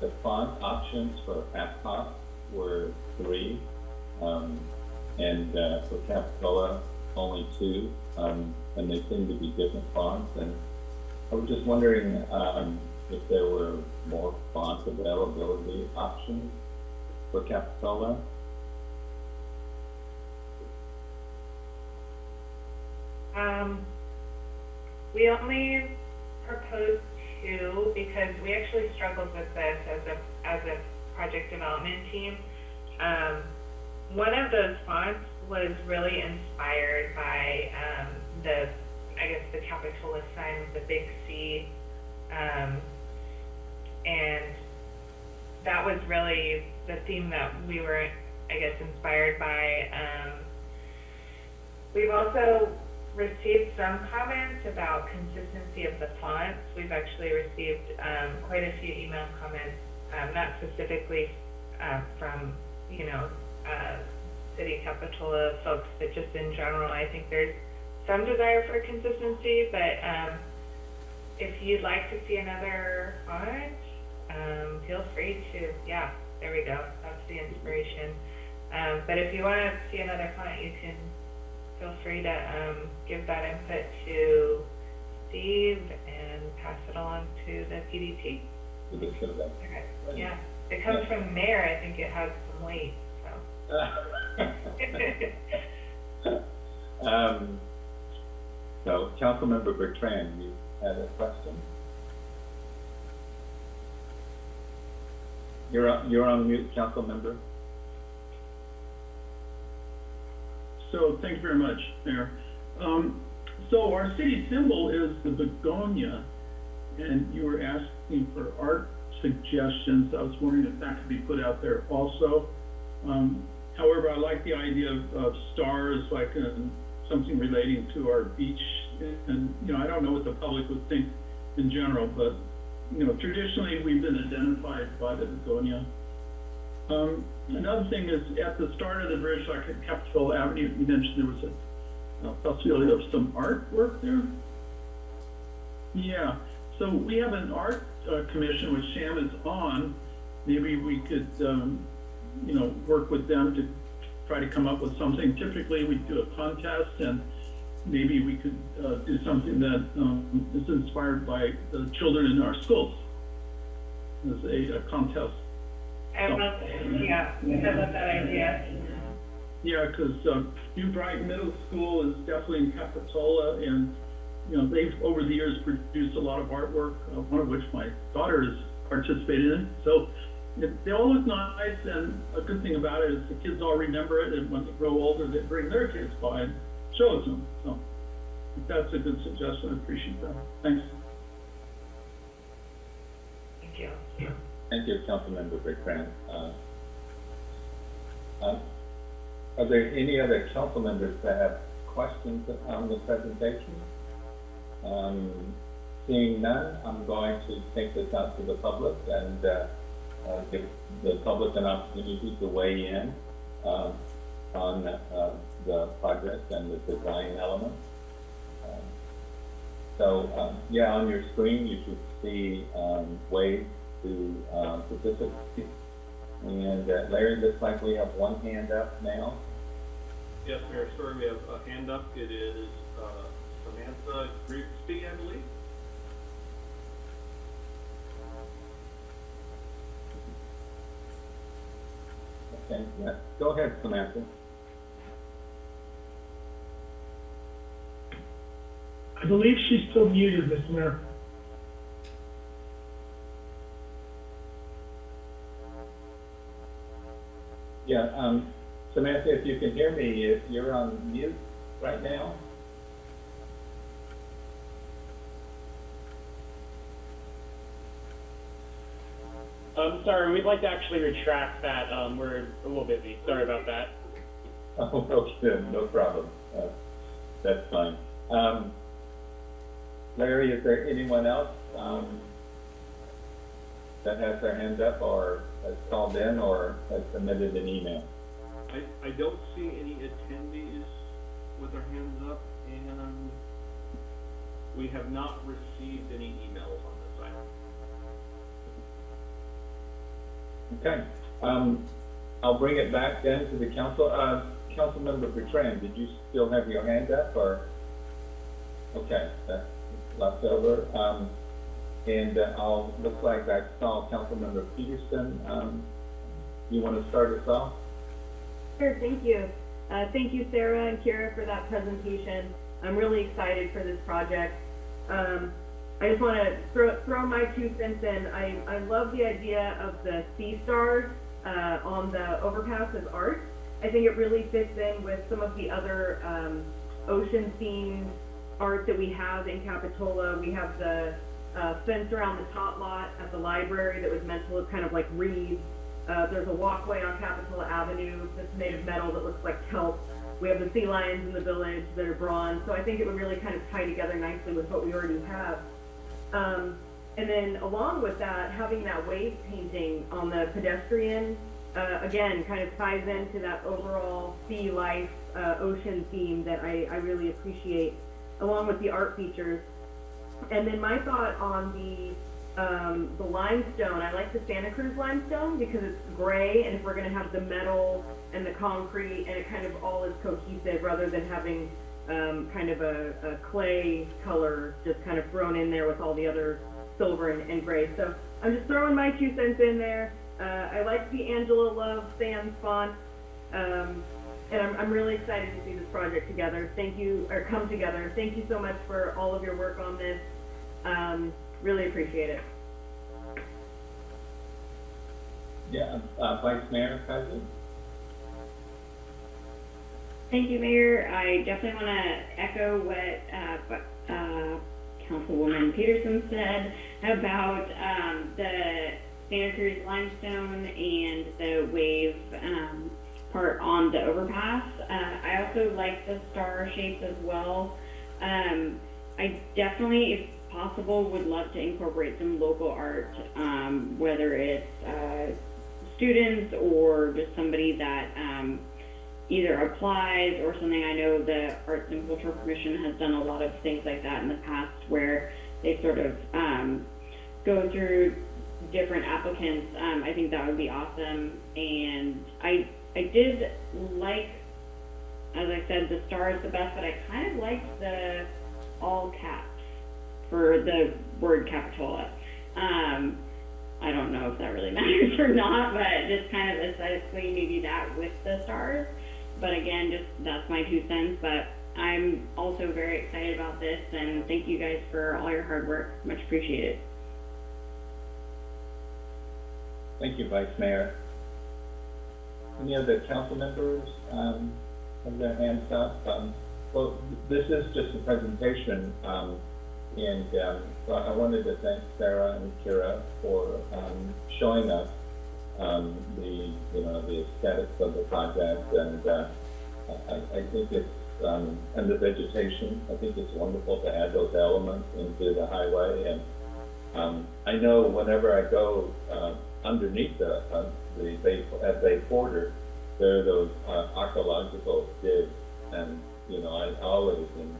the font options for AppHop were three, um, and, uh, for Capitola, only two, um, and they seem to be different fonts, and I was just wondering, um, if there were more font availability options for Capitola? Um, we only proposed two because we actually struggled with this as a, as a project development team. Um, one of those fonts was really inspired by, um, the, I guess, the Capitola sign with the big C. Um, and that was really the theme that we were, I guess, inspired by. Um, we've also received some comments about consistency of the fonts. We've actually received um, quite a few email comments, um, not specifically uh, from, you know, uh, City Capitola folks, but just in general. I think there's some desire for consistency, but um, if you'd like to see another font, um, feel free to, yeah, there we go. That's the inspiration. Um, but if you want to see another font, you can feel free to um, give that input to Steve and pass it along to the PDT. With the survey? Okay. Yeah, it comes from the mayor. I think it has some weight. So. Um, so, Councilmember Bertrand, you had a question? You're on, you're on mute, Councilmember. So, thank you very much, Mayor. Um, so our city symbol is the begonia, and you were asking for art suggestions. I was wondering if that could be put out there also. Um, however, I like the idea of, of stars, like uh, something relating to our beach. And, you know, I don't know what the public would think in general, but, you know, traditionally, we've been identified by the begonia. Um, another thing is, at the start of the bridge, like at Capitol Avenue, you mentioned there was a, a possibility of some artwork there? Yeah, so we have an art, uh, commission which Sam is on. Maybe we could, um, you know, work with them to try to come up with something. Typically, we do a contest and maybe we could, uh, do something that, um, is inspired by the children in our schools. As a, a contest. I love, yeah, I love that idea. Yeah, because um, New Brighton Middle School is definitely in Capitola, and you know they've over the years produced a lot of artwork, uh, one of which my daughter has participated in. So it, they all look nice, and a good thing about it is the kids all remember it, and when they grow older, they bring their kids by and shows them. So if that's a good suggestion. I appreciate that. Thanks. Thank you. Thank you, Councilmember Bertrand. Uh, um, Are there any other council members that have questions on the presentation? Um, Seeing none, I'm going to take this out to the public and uh, uh, give the public an opportunity to weigh in um, on uh, the project and the design elements. Um, So, um, yeah, on your screen, you should see um, ways to uh, participate. And uh, Larry, looks like we have one hand up now. Yes, Mayor Storey, we have a hand up. It is uh, Samantha Grigsby, I believe. Okay, yeah, go ahead, Samantha. I believe she's still muted, Mr. Mayor. Yeah, um, Samantha, if you can hear me, if you're on mute right now. Um, sorry, we'd like to actually retract that. Um, we're a little busy. Sorry about that. Oh, okay, no problem. Uh, That's fine. Um, Larry, is there anyone else, um, that has their hand up or has called in or has submitted an email? I, I don't see any attendees with their hands up, and we have not received any emails Okay, um, I'll bring it back then to the council. Uh, Councilmember Bertrand, did you still have your hand up or? Okay, that's left over. Um, and uh, I'll, looks like I saw Councilmember Petersen. Um, you want to start us off? Sure, thank you. Uh, thank you, Sarah and Kira, for that presentation. I'm really excited for this project. Um, I just want to throw, throw my two cents in. I, I love the idea of the sea stars uh, on the overpass as art. I think it really fits in with some of the other um, ocean themed art that we have in Capitola. We have the uh, fence around the top lot at the library that was meant to look kind of like reeds. Uh, there's a walkway on Capitola Avenue that's made of metal that looks like kelp. We have the sea lions in the village that are bronze. So I think it would really kind of tie together nicely with what we already have. Um, and then along with that, having that wave painting on the pedestrian, uh, again, kind of ties into that overall sea life, uh, ocean theme that I, I really appreciate, along with the art features. And then my thought on the um, the limestone, I like the Santa Cruz limestone because it's gray, and if we're going to have the metal and the concrete, and it kind of all is cohesive rather than having um, kind of a, a clay color just kind of thrown in there with all the other silver and, and gray. So I'm just throwing my two cents in there. Uh, I like the Angela Love Sans font, um, and I'm, I'm really excited to see this project together. Thank you, or come together. Thank you so much for all of your work on this. Um, really appreciate it. Yeah, uh, Vice Mayor Cousins? Thank you, Mayor. I definitely want to echo what uh, uh, Councilwoman Petersen said about um, the Santa Cruz limestone and the wave um, part on the overpass. Uh, I also like the star shapes as well. Um, I definitely, if possible, would love to incorporate some local art, um, whether it's uh, students or just somebody that um, either applies or something. I know the Arts and Cultural Commission has done a lot of things like that in the past where they sort of um, go through different applicants. Um, I think that would be awesome. And I I did like, as I said, the stars the best, but I kind of liked the all caps for the word Capitola. Um, I don't know if that really matters or not, but just kind of aesthetically, maybe that with the stars. But again, just that's my two cents. But I'm also very excited about this, and thank you guys for all your hard work. Much appreciated. Thank you, Vice Mayor. Any other council members, um, have their hands up? Um, well, this is just a presentation, um, and, um, so I wanted to thank Sarah and Kira for, um, showing us, um, the, you know, the aesthetics of the project, and, uh, I, I think it's, um, and the vegetation, I think it's wonderful to add those elements into the highway, and, um, I know whenever I go, uh, underneath the, uh, the Bay, at Bay Porter, there are those, uh, archaeological digs, and, you know, I always am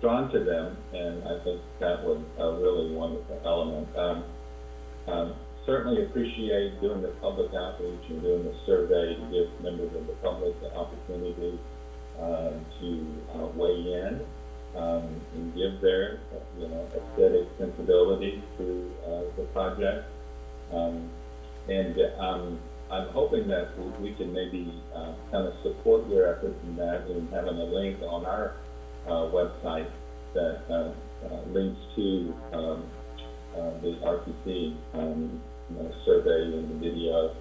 drawn to them, and I think that was a really wonderful element. Um, um, certainly appreciate doing the public outreach and doing the survey to give members of the public the opportunity, uh, to, uh, weigh in, um, and give their, you know, aesthetic sensibility to, uh, the project. Um, and, um, I'm hoping that we- can maybe, uh, kind of support your efforts in that and having a link on our, uh, website that, uh, links to, um, the RTC, um, know, survey and the video,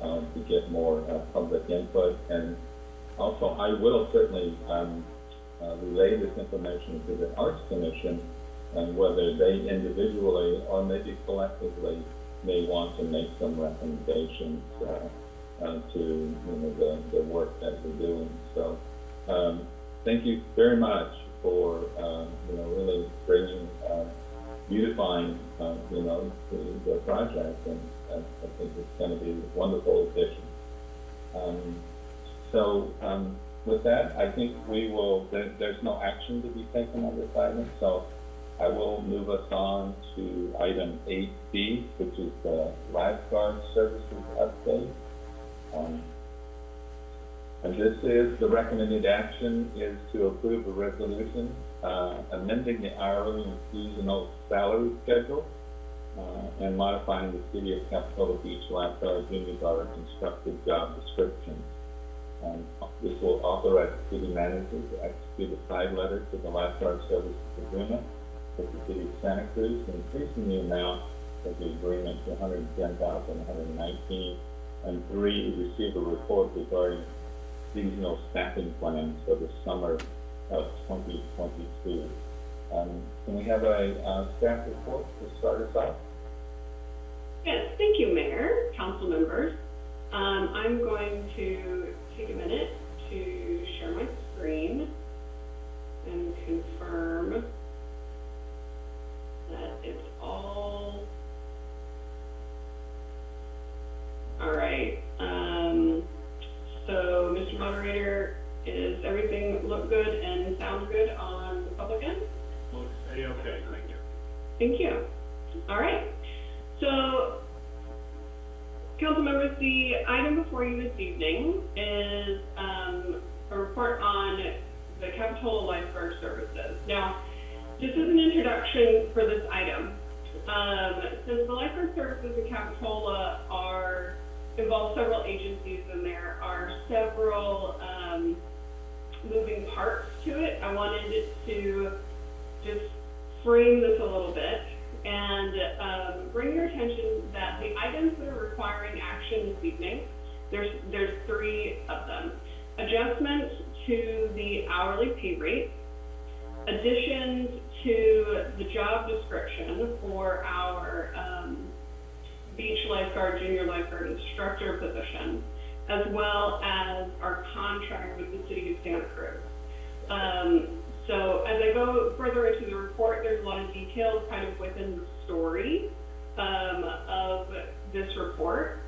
um, to get more, uh, public input. And also, I will certainly, um, uh, relay this information to the Arts Commission and whether they individually or maybe collectively may want to make some recommendations, uh, uh, to, you know, the, the work that we're doing. So, um, thank you very much for, um, you know, really bringing, beautifying, uh, you know, the, the project, and I, think it's gonna be a wonderful addition. Um, so, um, with that, I think we will, there, there's no action to be taken on this item, so I will move us on to item eight B, which is the lifeguard services update. Um, and this is, the recommended action is to approve a resolution, uh, amending the hourly and seasonal salary schedule, uh, and modifying the city of Capitola Beach lifeguard junior guard instructor job descriptions. Um, this will authorize the city manager to execute a side letter to the lifeguard services agreement with the city of Santa Cruz, increasing the amount of the agreement to 110,119, and three, receive a report regarding seasonal staffing plans for the summer of 2022. Um, can we have a, uh, staff report to start us off? Yes, thank you, Mayor, council members. Um, I'm going to take a minute to share my screen and confirm that it's all. All right, um, so, Mr. Moderator, is everything look good and sound good on the public end? Looks A-okay, thank you. Thank you. All right. So, council members, the item before you this evening is um, a report on the Capitola Lifeguard Services. Now, just as an introduction for this item, um, since the lifeguard services in Capitola are involve several agencies and there are several um, moving parts to it, I wanted to just frame this a little bit and um, bring your attention that the items that are requiring action this evening, there's, there's three of them. Adjustment to the hourly pay rate, additions to the job description for our um, beach lifeguard, junior lifeguard instructor position, as well as our contract with the city of Santa Cruz. Um, so as I go further into the report, there's a lot of details kind of within the story um, of this report.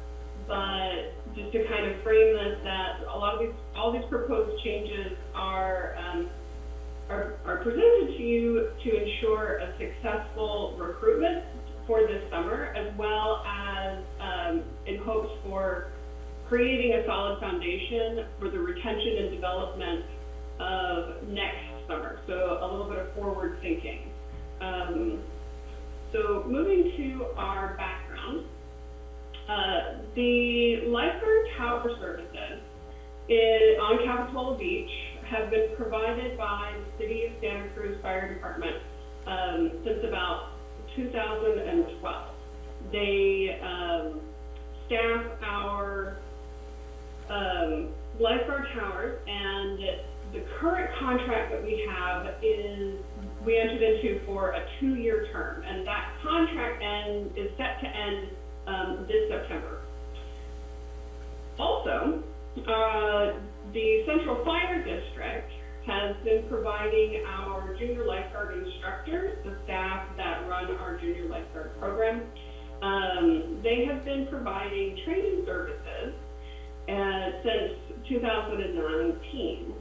But just to kind of frame this, that a lot of these, all these proposed changes are, um, are, are presented to you to ensure a successful recruitment for this summer, as well as um, in hopes for creating a solid foundation for the retention and development of next summer. So a little bit of forward thinking. Um, so moving to our background, uh, the lifeguard tower services in, on Capitola Beach have been provided by the City of Santa Cruz Fire Department um, since about 2012. They um, staff our um, lifeguard towers, and the current contract that we have is we entered into for a two-year term, and that contract end is set to end um, this September. Also, uh, the Central Fire District has been providing our junior lifeguard instructors, the staff that run our junior lifeguard program, um, they have been providing training services uh, since 2019.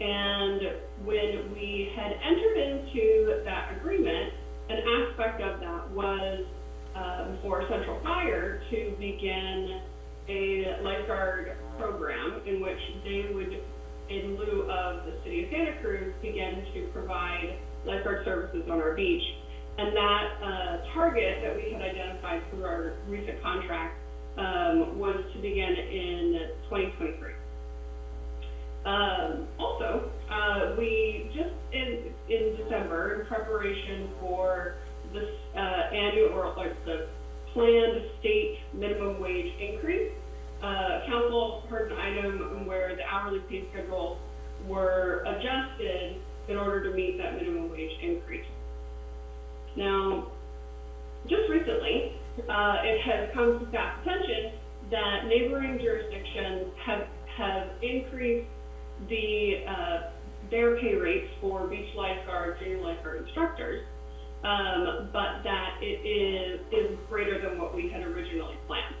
And when we had entered into that agreement, an aspect of that was um, for Central Fire to begin a lifeguard program in which they would, in lieu of the city of Santa Cruz, begin to provide lifeguard services on our beach. And that uh, target that we had identified through our recent contract um, was to begin in 2023. Um, also, uh, we just in, in December, in preparation for this uh, annual or like the planned state minimum wage increase, uh, council heard an item where the hourly pay schedules were adjusted in order to meet that minimum wage increase. Now, just recently, uh, it has come to staff attention that neighboring jurisdictions have, have increased the, uh, their pay rates for beach lifeguard, junior lifeguard instructors, um, but that it is, is greater than what we had originally planned.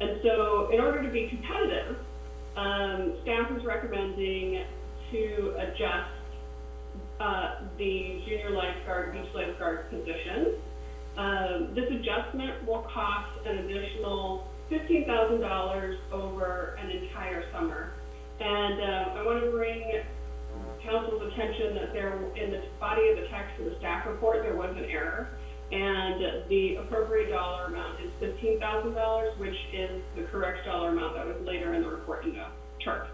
And so in order to be competitive, um, staff is recommending to adjust uh, the junior lifeguard, beach lifeguard positions. Um, this adjustment will cost an additional $15,000 over an entire summer. And uh, I want to bring council's attention that there, in the body of the text of the staff report, there was an error. And the appropriate dollar amount is $15,000, which is the correct dollar amount that was later in the report in the chart.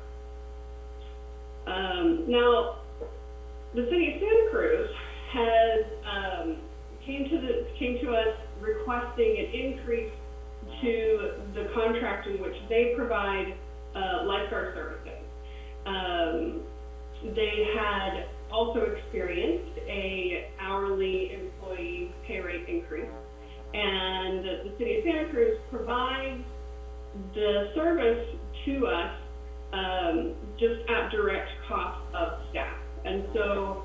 Um, now, the city of Santa Cruz has um, came to the came to us requesting an increase to the contract in which they provide uh, lifeguard services. Um, they had also experienced a hourly employee pay rate increase, and the city of Santa Cruz provides the service to us um, just at direct cost of staff. And so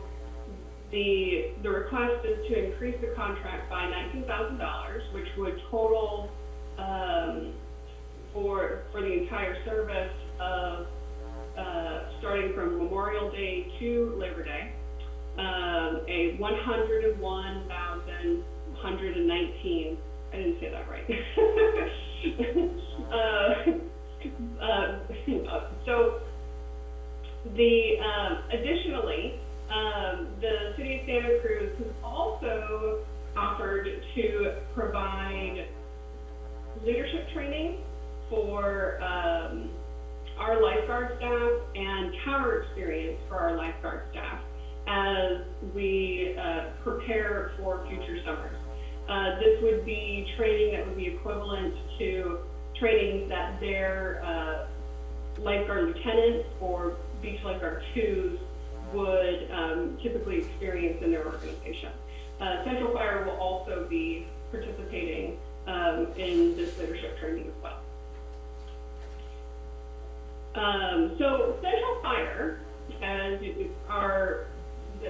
the, the request is to increase the contract by $19,000, which would total um, for, for the entire service of, uh, starting from Memorial Day to Labor Day, um, a 101,119, I didn't say that right. uh, uh, so the, um, additionally, um, the city of Santa Cruz has also offered to provide leadership training for um, our lifeguard staff and tower experience for our lifeguard staff as we uh, prepare for future summers. Uh, this would be training that would be equivalent to trainings that their uh, lifeguard lieutenants or beach lifeguard twos would um, typically experience in their organization. Uh, Central Fire will also be participating um, in this leadership training as well. Um, so Central Fire, as our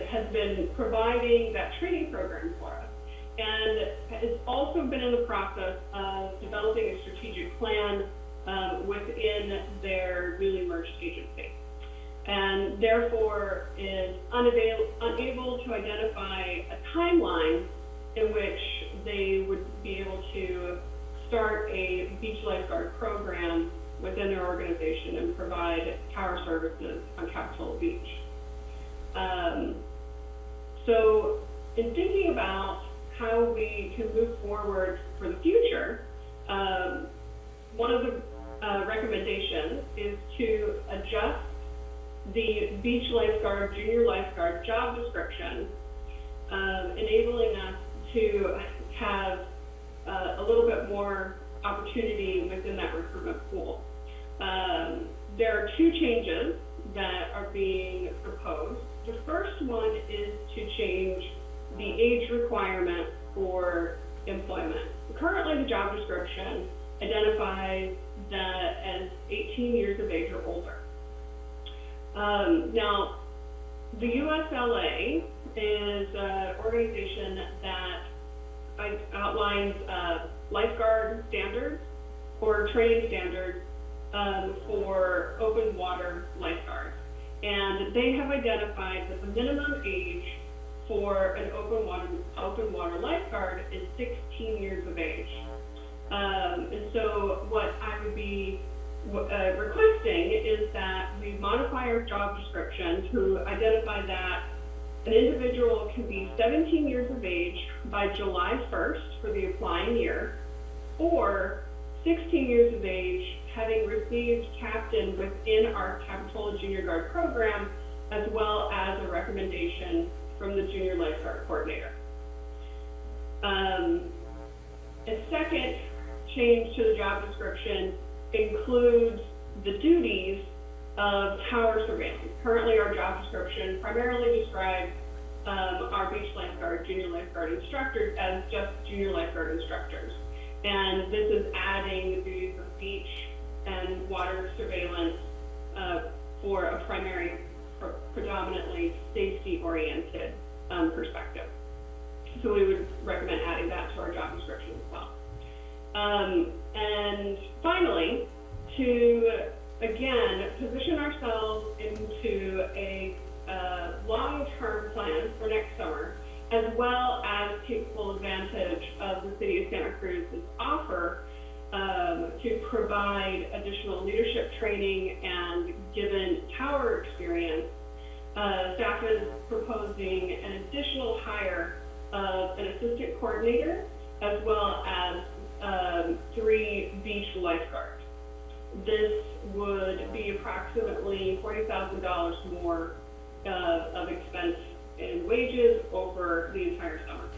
has been providing that training program for us. And has also been in the process of developing a strategic plan um, within their newly merged agency. And therefore is unavail- unable to identify a timeline in which they would be able to start a beach lifeguard program within their organization and provide tower services on Capitola Beach. Um, so in thinking about how we can move forward for the future, um, one of the uh, recommendations is to adjust the beach lifeguard, junior lifeguard job description, um, enabling us to have uh, a little bit more opportunity within that recruitment pool. Um, there are two changes that are being proposed. The first one is to change the age requirement for employment. Currently, the job description identifies that as 18 years of age or older. Um, now, the USLA is an organization that outlines uh, lifeguard standards or training standards um, for open water lifeguards. And they have identified that the minimum age for an open water, open water lifeguard is 16 years of age. Um, and so what I would be uh, requesting is that we modify our job description to identify that an individual can be 17 years of age by July 1st for the applying year, or 16 years of age having received captain within our Capitola Junior Guard program, as well as a recommendation from the Junior Lifeguard Coordinator. Um, a second change to the job description includes the duties of tower surveillance. Currently, our job description primarily describes um, our beach lifeguard, junior lifeguard instructors as just junior lifeguard instructors. And this is adding the duties of beach and water surveillance uh, for a primary, pre- predominantly safety-oriented um, perspective. So we would recommend adding that to our job description as well. Um, and finally, to again position ourselves into a uh, long-term plan for next summer, as well as take full advantage of the city of Santa Cruz's offer um, to provide additional leadership training and given tower experience. Uh, staff is proposing an additional hire of an assistant coordinator as well as um, three beach lifeguards. This would be approximately $40,000 more uh, of expense in wages over the entire summer.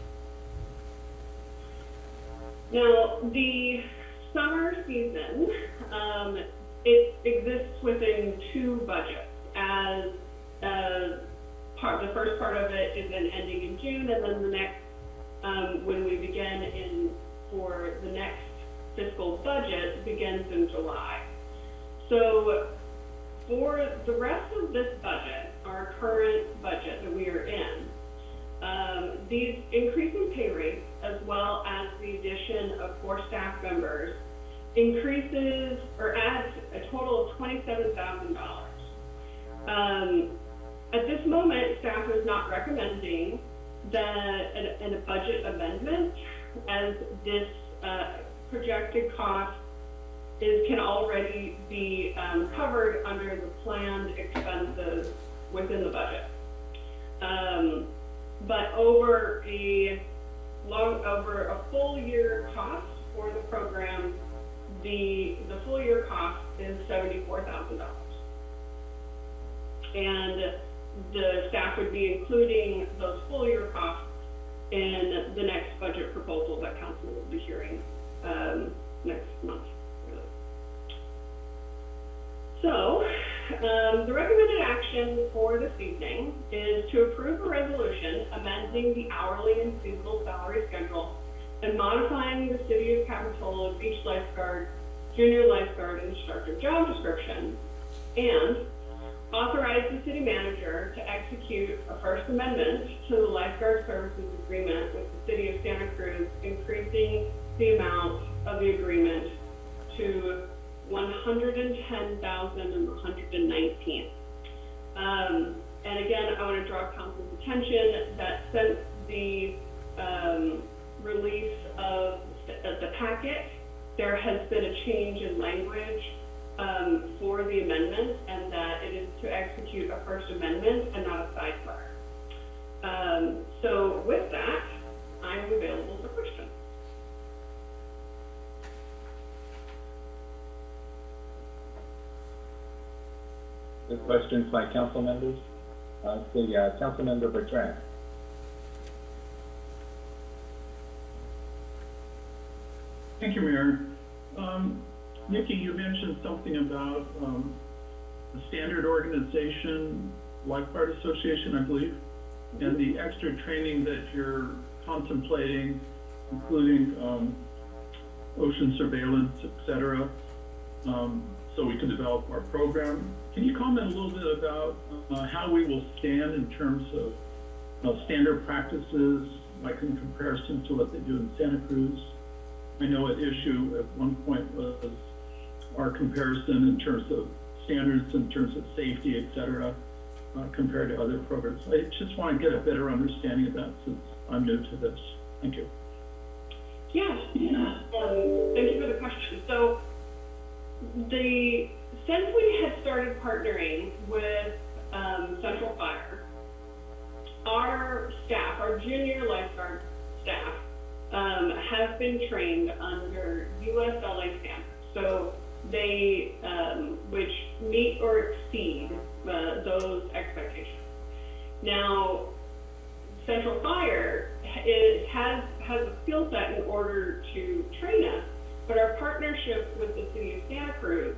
Now, the summer season, um, it exists within two budgets as, uh, part, the first part of it is then ending in June, and then the next, um, when we begin in, for the next fiscal budget begins in July. So for the rest of this budget, our current budget that we are in, um, these increasing pay rates, as well as the addition of four staff members, increases or adds a total of twenty-seven thousand dollars. Um, at this moment, staff is not recommending that, a budget amendment, as this, uh, projected cost is, can already be, um, covered under the planned expenses within the budget. Um, but over a long, over a full year cost for the program, the, the full year cost is seventy-four thousand dollars. And the staff would be including those full year costs in the next budget proposal that council will be hearing, um, next month. really. So, um, the recommended action for this evening is to approve a resolution amending the hourly and seasonal salary schedule and modifying the city of Capitola beach lifeguard, junior lifeguard instructor job description, and authorize the city manager to execute a First Amendment to the lifeguard services agreement with the city of Santa Cruz, increasing the amount of the agreement to one hundred and ten thousand and one hundred and nineteen. Um, and again, I want to draw council's attention that since the, um, release of the, of the packet, there has been a change in language, um, for the amendment, and that it is to execute a First Amendment and not a sidebar. Um, so with that, I'm available for questions. Good questions by council members? Uh, see, uh, Councilmember Bertrand. Thank you, Mayor. Um, Nikki, you mentioned something about, um, the standard organization, lifeguard association, I believe, and the extra training that you're contemplating, including, um, ocean surveillance, et cetera, um, so we can develop our program. Can you comment a little bit about, uh, how we will stand in terms of, uh, standard practices, like in comparison to what they do in Santa Cruz? I know at issue at one point was our comparison in terms of standards, in terms of safety, et cetera, uh, compared to other programs. I just want to get a better understanding of that since I'm new to this. Thank you. Yeah, um, thank you for the question. So, the, since we had started partnering with, um, Central Fire, our staff, our junior lifeguard staff, um, have been trained under USLA standards. So they, um, which meet or exceed, uh, those expectations. Now, Central Fire is, has, has a skill set in order to train us, but our partnership with the city of Santa Cruz,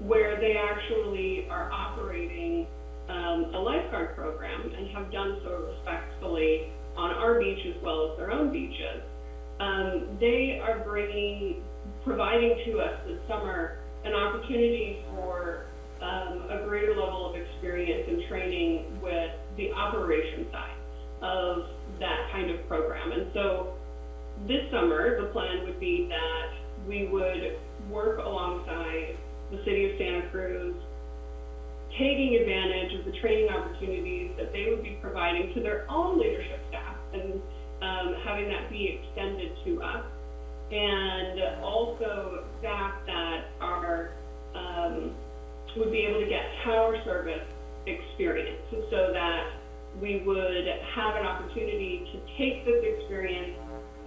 where they actually are operating, um, a lifeguard program and have done so respectfully on our beach as well as their own beaches, um, they are bringing, providing to us this summer an opportunity for, um, a greater level of experience and training with the operation side of that kind of program. And so this summer, the plan would be that we would work alongside the city of Santa Cruz, taking advantage of the training opportunities that they would be providing to their own leadership staff and um, having that be extended to us. And also staff that are, um, would be able to get tower service experience so that we would have an opportunity to take this experience,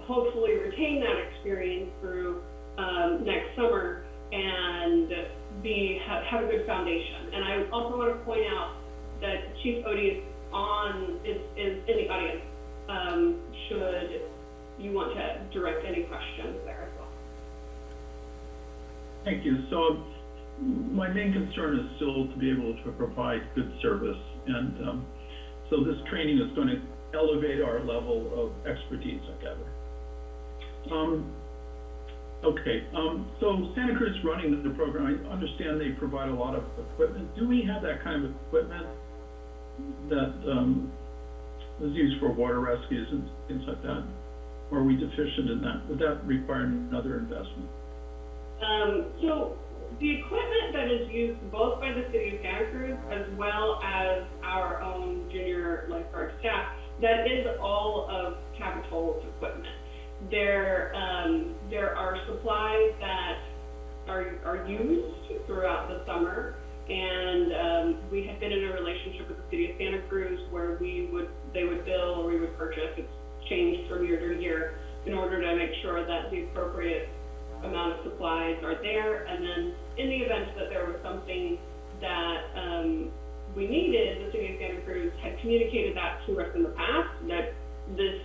hopefully retain that experience through um, next summer and be have, have a good foundation. And I also want to point out that Chief Odie is on is, is in the audience. Um, should you want to direct any questions there as well? Thank you. So my main concern is still to be able to provide good service. And um, so this training is going to elevate our level of expertise, I gather. Um, okay, um, so Santa Cruz running the program, I understand they provide a lot of equipment. Do we have that kind of equipment that um, is used for water rescues and things like that? Or are we deficient in that? Would that require another investment? Um, so the equipment that is used both by the city of Santa Cruz as well as our own junior lifeguard staff, that is all of Capitola's equipment. There, um, there are supplies that are, are used throughout the summer, and um, we have been in a relationship with the city of Santa Cruz where we would, they would bill or we would purchase. It's changed from year to year in order to make sure that the appropriate amount of supplies are there. And then in the event that there was something that um, we needed, the city of Santa Cruz had communicated that to us in the past, that this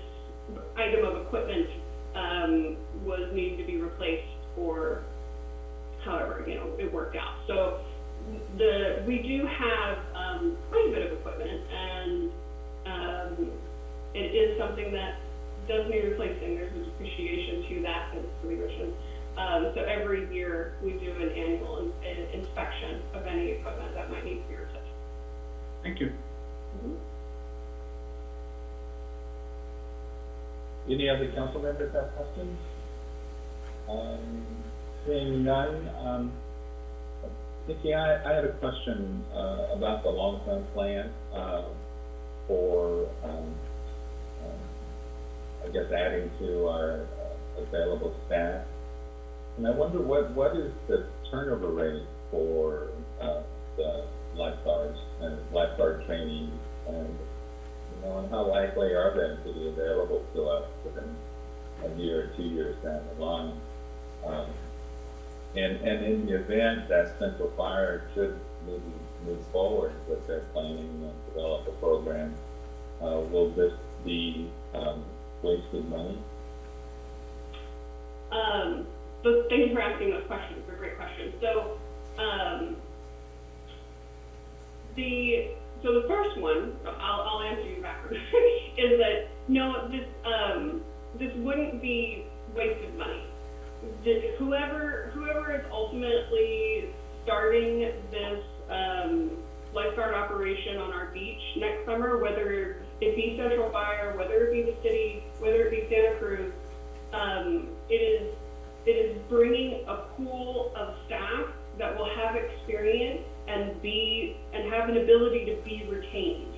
item of equipment um, was needing to be replaced or however, you know, it worked out. So the, we do have um, quite a bit of equipment and um, it is something that does need replacing. There's a depreciation to that and it's revision. Um, so every year we do an annual in, in, inspection of any equipment that might need to be replaced. Thank you. Any other council members have questions? Um, seeing none, um, Nikki, I, I had a question, uh, about the long-term plan, uh, for, um, I guess adding to our uh, available staff. And I wonder what, what is the turnover rate for, uh, the lifeguards and lifeguard training? And, you know, and how likely are they to be available to us within a year or two years down the line? Um, and, and in the event that Central Fire should maybe move forward with their planning and develop a program, uh, will this be, um, wasted money? Um, but thank you for asking those questions. They're great questions. So, um, the so the first one, I'll, I'll answer you backwards, is that no, this um, this wouldn't be wasted money. Whoever whoever is ultimately starting this um, lifeguard operation on our beach next summer, whether it be Central Fire, whether it be the city, whether it be Santa Cruz, um, it is it is bringing a pool of staff that will have experience and be and have an ability to be retained,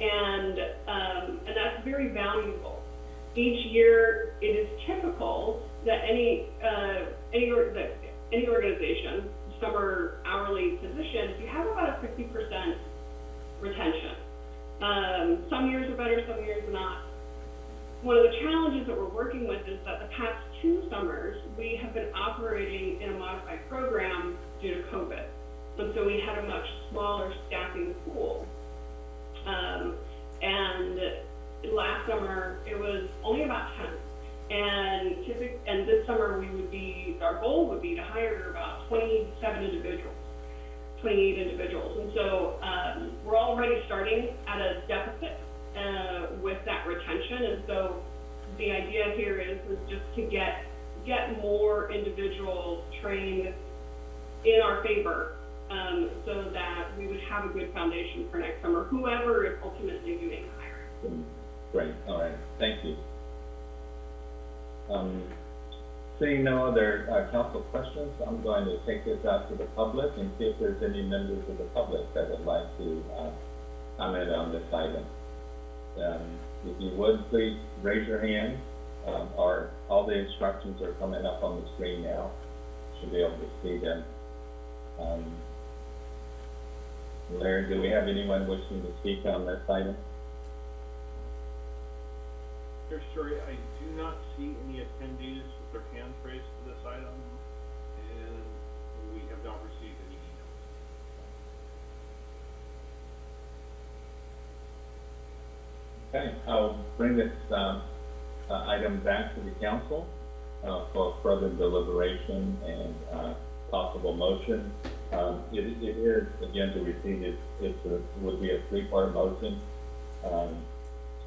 and um, and that's very valuable. Each year, it is typical that any uh, any or, that any organization, summer hourly positions, you have about a fifty percent retention. Um, some years are better, some years not one of the challenges that we're working with is that the past two summers, we have been operating in a modified program due to COVID. And so we had a much smaller staffing pool. Um, and last summer, it was only about 10. And typic and this summer, we would be, our goal would be to hire about 27 individuals. 28 individuals. And so um, we're already starting at a deficit uh, with that retention. And so the idea here is, is just to get, get more individuals trained in our favor um, so that we would have a good foundation for next summer, whoever is ultimately doing the hiring. Great, all right, thank you. Um, seeing no other, uh, council questions, I'm going to take this out to the public and see if there's any members of the public that would like to, uh, comment on this item. Um, if you would, please raise your hand, um, all the instructions are coming up on the screen now. Should be able to see them. Um, Larry, do we have anyone wishing to speak on this item? Mayor Storey, I do not see any attendees with their hands raised for this item, and we have not received any emails. Okay, I'll bring this, um, uh, item back to the council, uh, for further deliberation and, uh, possible motion. Um, it, it is, again, to repeat, it, it's a, would be a three-part motion. Um,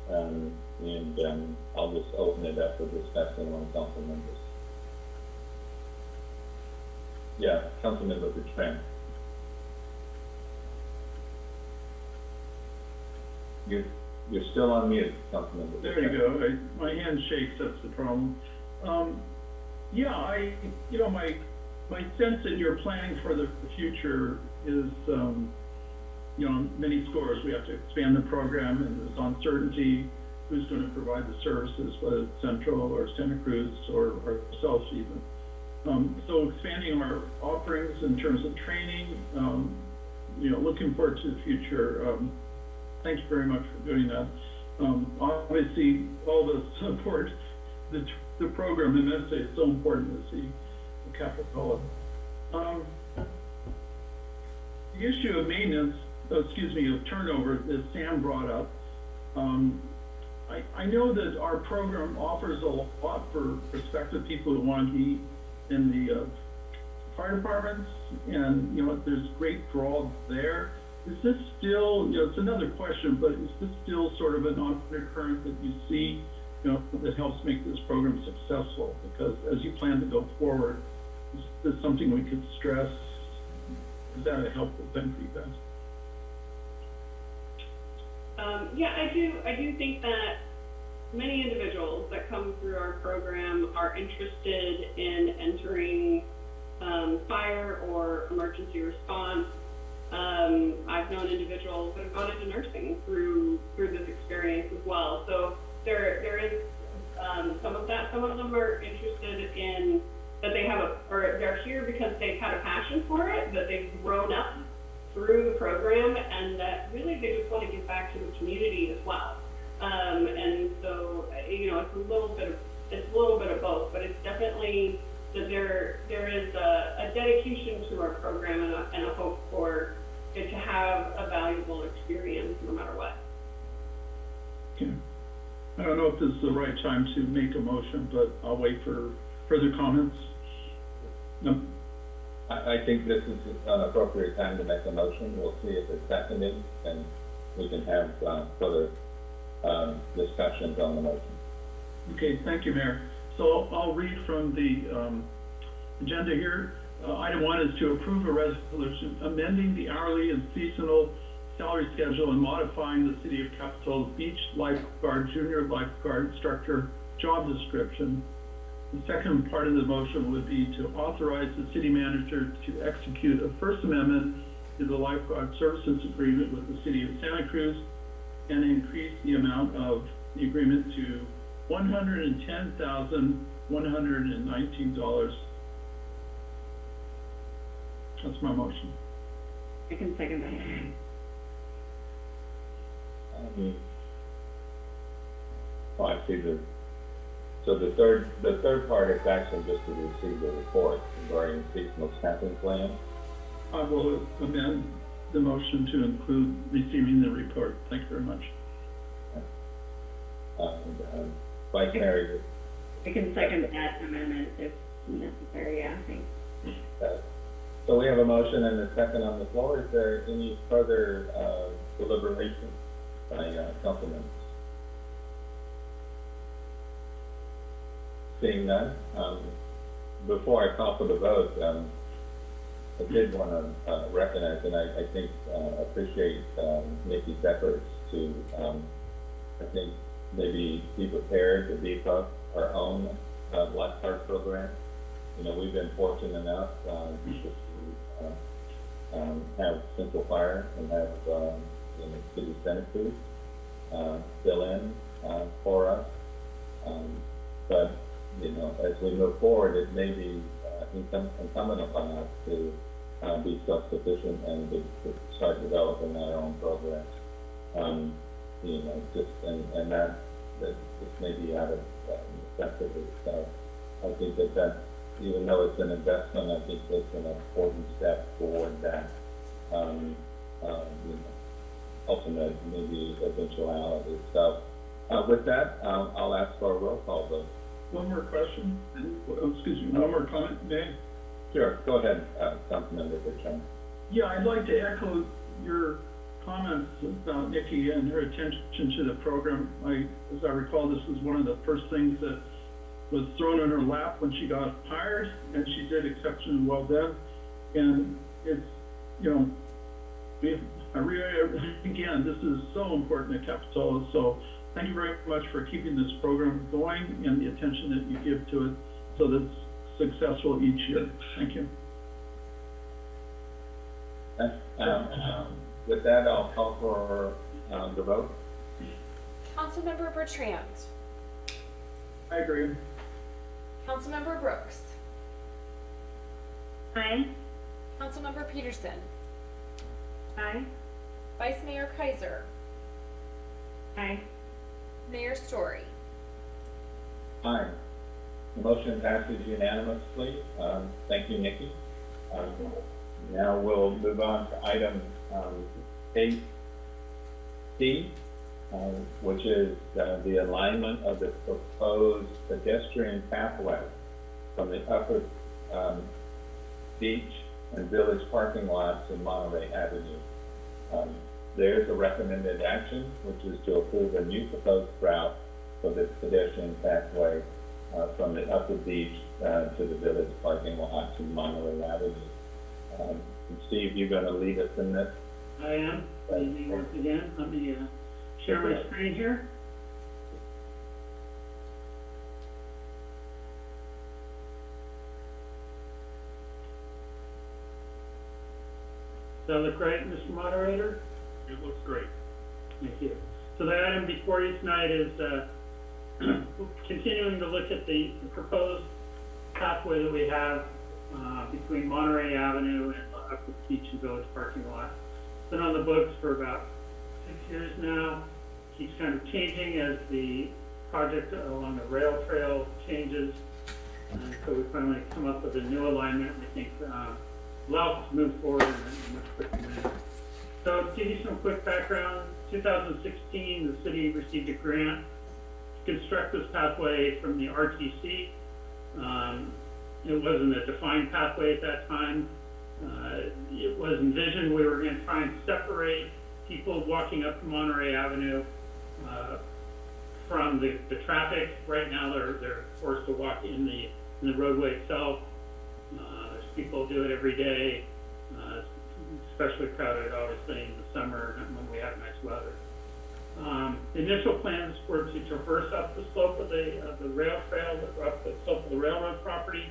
um, and, um, I'll just open it up for discussion on council members. Yeah, Councilmember Bertrand. You're, you're still on mute. There you go. I, my hand shakes, that's the problem. Um, yeah, I, you know, my, my sense that you're planning for the future is, um, you know, many scores, we have to expand the program and there's uncertainty, who's gonna provide the services, whether it's Central or Santa Cruz or, or ourselves even. Um, so expanding our offerings in terms of training, um, you know, looking forward to the future. Um, thank you very much for doing that. Um, obviously, all the support, the, the program immensely, it's so important to see the Capitola. Um, the issue of maintenance, uh, excuse me, of turnover that Sam brought up, um, I, I know that our program offers a lot for prospective people who want to be in the, uh, fire departments, and, you know, there's great draw there. Is this still, you know, it's another question, but is this still sort of an undercurrent that you see, you know, that helps make this program successful? Because as you plan to go forward, is this something we could stress? Is that a helpful thing for you guys? Um, yeah, I do, I do think that many individuals that come through our program are interested in entering, um, fire or emergency response. Um, I've known individuals that have gone into nursing through, through this experience as well. So there, there is, um, some of that, some of them are interested in, that they have a, or they're here because they've had a passion for it, that they've grown up through the program and that really they just want to give back to the community as well. Um, and so, you know, it's a little bit of, it's a little bit of both, but it's definitely that there, there is a, a dedication to our program and a, and a hope for it to have a valuable experience no matter what. Okay. I don't know if this is the right time to make a motion, but I'll wait for further comments. No, I, I think this is an appropriate time to make a motion. We'll see if it's seconded, and we can have, uh, further, um, discussions on the motion. Okay, thank you, Mayor. So I'll read from the um, agenda here. Uh, item one is to approve a resolution amending the hourly and seasonal salary schedule and modifying the City of Capitola's Beach lifeguard, junior lifeguard instructor job description. The second part of the motion would be to authorize the city manager to execute a First Amendment to the lifeguard services agreement with the City of Santa Cruz and increase the amount of the agreement to $110,119 that's my motion. I can second that. Um, Oh, I see the, so the third, the third part is actually just to receive the report regarding seasonal staffing plan. I will amend the motion to include receiving the report. Thank you very much. And, um, Vice Mayor, I can second that amendment if necessary, yeah, thanks. uh, so we have a motion and a second on the floor. Is there any further, uh, deliberation by, uh, council members? Seeing none, um, before I call for the vote, um, I did want to, uh, recognize, and I, I think, uh, appreciate, um, Nikki's efforts to, um, I think, maybe be prepared to beef up our own, uh, lifeguard program. You know, we've been fortunate enough, uh, um, have Central Fire and have, um, you know, City Santa Cruz, uh, fill in, uh, for us. Um, but, you know, as we move forward, it may be, uh, incum- incumbent upon us to, uh, be self-sufficient and to, to start developing our own programs. Um, you know, just, and, and that, that just may be out of uh, necessity. So I think that that, even though it's an investment, I think it's an important step toward that, um, um, you know, ultimate maybe eventuality. So, uh, with that, um, I'll ask for a roll call vote. One more question, oh, excuse me, one more comment, May? Sure, go ahead, uh, Councilmember Bertrand. Yeah, I'd like to echo your comments about Nikki and her attention to the program. I, as I recall, this was one of the first things that was thrown in her lap when she got hired, and she did exceptionally well then. And it's, you know, we, I really, again, this is so important at Capitola, so thank you very much for keeping this program going and the attention that you give to it so that it's successful each year. Thank you. Um, with that, I'll call for, um, the vote. Councilmember Bertrand. I agree. Councilmember Brooks. Aye. Councilmember Petersen. Aye. Vice Mayor Kaiser. Aye. Mayor Storey. Aye. The motion passes unanimously. Um, thank you, Nikki. Um, now we'll move on to item um, 8C, um, which is uh, the alignment of the proposed pedestrian pathway from the upper um, beach and village parking lots to Monterey Avenue. Um, there's a recommended action, which is to approve a new proposed route for the pedestrian pathway uh, from the upper beach uh, to the village parking lot to Monterey Avenue. Um, Steve, you're going to lead us in this? I am. Thank you once again. I'm the uh, share my screen here. Does that look right, Mr. Moderator? It looks great. Thank you. So the item before you tonight is, uh, continuing to look at the the proposed pathway that we have, uh, between Monterey Avenue and the Beach and Village parking lot. It's been on the books for about six years now, keeps kind of changing as the project along the rail trail changes. And so we finally come up with a new alignment, I think, uh, allows us to move forward in a much quicker manner. So to give you some quick background, 2016, the city received a grant to construct this pathway from the RTC. Um, it wasn't a defined pathway at that time. Uh, it was envisioned we were going to try and separate people walking up Monterey Avenue uh, from the, the traffic. Right now, they're, they're forced to walk in the, in the roadway itself. Uh, people do it every day. Uh, especially crowded, obviously, in the summer when we have nice weather. Um, the initial plans were to traverse up the slope of the, of the rail trail, up the slope of the railroad property,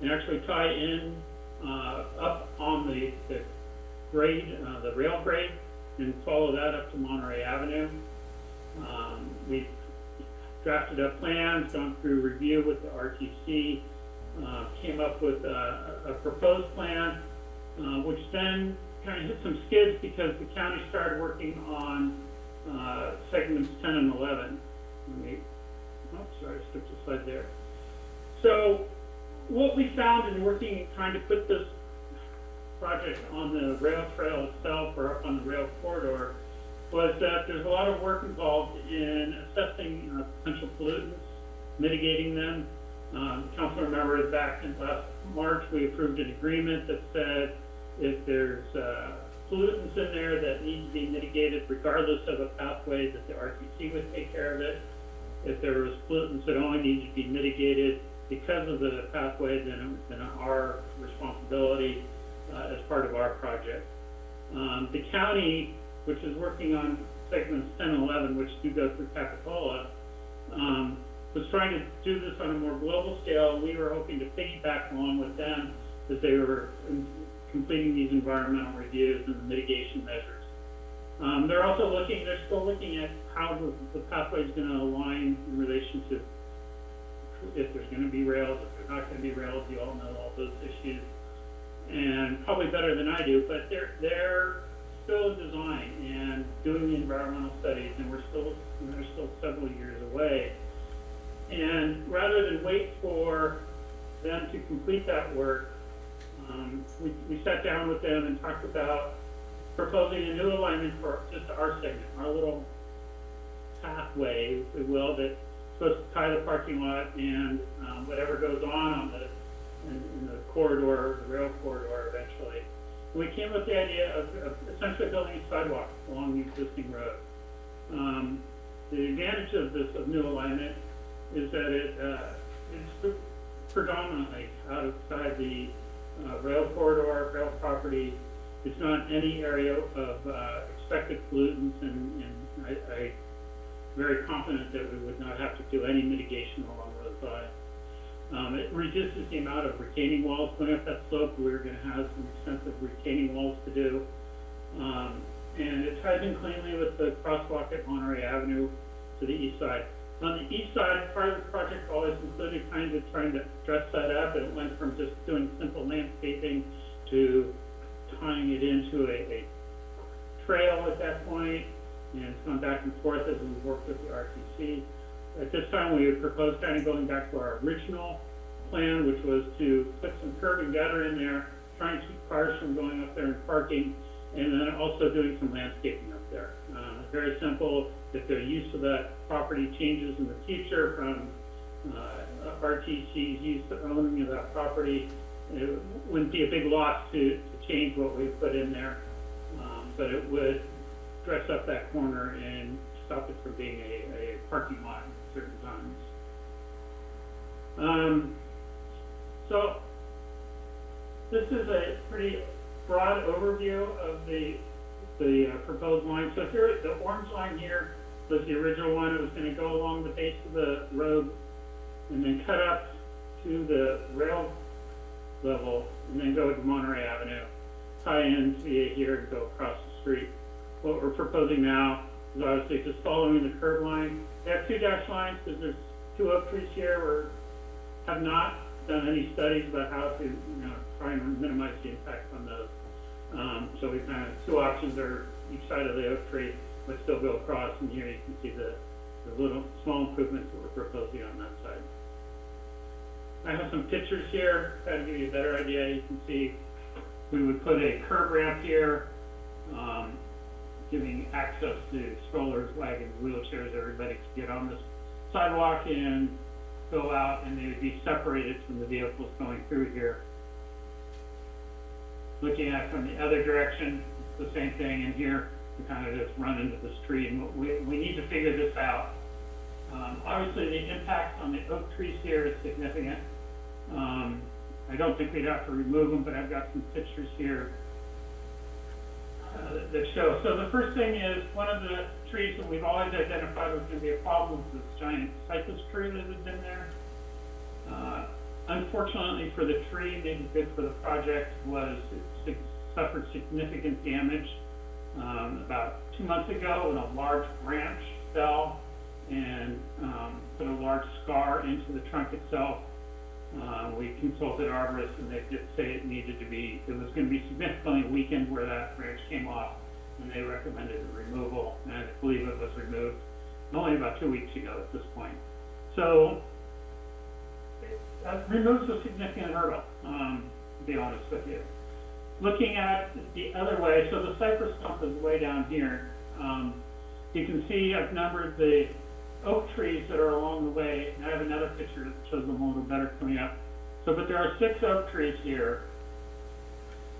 and actually tie in, uh, up on the, the grade, uh, the rail grade, and follow that up to Monterey Avenue. Um, we drafted up plans, gone through review with the RTC, uh, came up with a, a proposed plan, uh, which then kind of hit some skids because the county started working on, uh, segments ten and eleven. Let me, oh, sorry, I skipped a slide there. So, what we found in working, trying to put this project on the rail trail itself or on the rail corridor was that there's a lot of work involved in assessing uh, potential pollutants, mitigating them. Um, council remember back in last March, we approved an agreement that said if there's, uh, pollutants in there that need to be mitigated regardless of a pathway, that the RTC would take care of it. If there was pollutants that only need to be mitigated because of the pathway, then then our responsibility, uh, as part of our project. Um, the county, which is working on segments ten and eleven, which do go through Capitola, um, was trying to do this on a more global scale. We were hoping to piggyback along with them as they were completing these environmental reviews and the mitigation measures. Um, they're also looking, they're still looking at how the, the pathway is gonna align in relation to if there's gonna be rails, if there's not gonna be rails, you all know all those issues. And probably better than I do, but they're, they're still in design and doing the environmental studies, and we're still, they're still several years away. And rather than wait for them to complete that work, um, we, we sat down with them and talked about proposing a new alignment for just our segment, our little pathway, if you will, that's supposed to tie the parking lot and, um, whatever goes on on the, in, in the corridor, the rail corridor eventually. We came up with the idea of, of essentially building a sidewalk along the existing road. Um, the advantage of this, of new alignment is that it, uh, it's predominantly outside the, uh, rail corridor, rail property. It's not any area of, uh, expected pollutants and, and I, I very confident that we would not have to do any mitigation along those sides. Um, it reduces the amount of retaining walls going up that slope. We're gonna have some extensive retaining walls to do. Um, and it ties in cleanly with the crosswalk at Monterey Avenue to the east side. On the east side, part of the project always included kind of trying to dress that up, it went from just doing simple landscaping to tying it into a, a trail at that point, and it's gone back and forth as we worked with the RTC. At this time, we had proposed kind of going back to our original plan, which was to put some curb and gutter in there, trying to keep cars from going up there and parking, and then also doing some landscaping up there. Uh, very simple, if the use of that property changes in the future from, uh, RTC's use of owning of that property, it wouldn't be a big loss to, to change what we put in there. Um, but it would dress up that corner and stop it from being a, a parking lot. Um, so, this is a pretty broad overview of the, the uh, proposed line. So here, the orange line here was the original one. It was gonna go along the base of the road and then cut up to the rail level and then go to Monterey Avenue, tie in via here and go across the street. What we're proposing now is obviously just following the curb line. They have two dash lines because there's two oak trees here. We have not done any studies about how to, you know, try and minimize the impact on those. Um, so we kind of, two options are each side of the oak tree, but still go across, and here you can see the, the little, small improvements that we're proposing on that side. I have some pictures here, try to give you a better idea, you can see, we would put a curb ramp here, um, giving access to strollers, wagons, wheelchairs, everybody could get on this sidewalk and go out, and they would be separated from the vehicles going through here. Looking at from the other direction, the same thing in here, we kind of just run into this tree, and we, we need to figure this out. Um, obviously, the impact on the oak trees here is significant. Um, I don't think we'd have to remove them, but I've got some pictures here uh, that show. So the first thing is, one of the trees that we've always identified was gonna be a problem was this giant cypress tree that had been there. Uh, Unfortunately for the tree, maybe good for the project, was it suffered significant damage. Um, about two months ago, when a large branch fell and, um, put a large scar into the trunk itself. Uh, we consulted arborists and they did say it needed to be, it was gonna be significantly weakened where that branch came off. And they recommended the removal, and I believe it was removed only about two weeks ago at this point. So, that removes a significant hurdle, um, to be honest with you. Looking at the other way, so the cypress stump is way down here. Um, you can see I've numbered the oak trees that are along the way, and I have another picture that shows them a little better coming up. So, but there are six oak trees here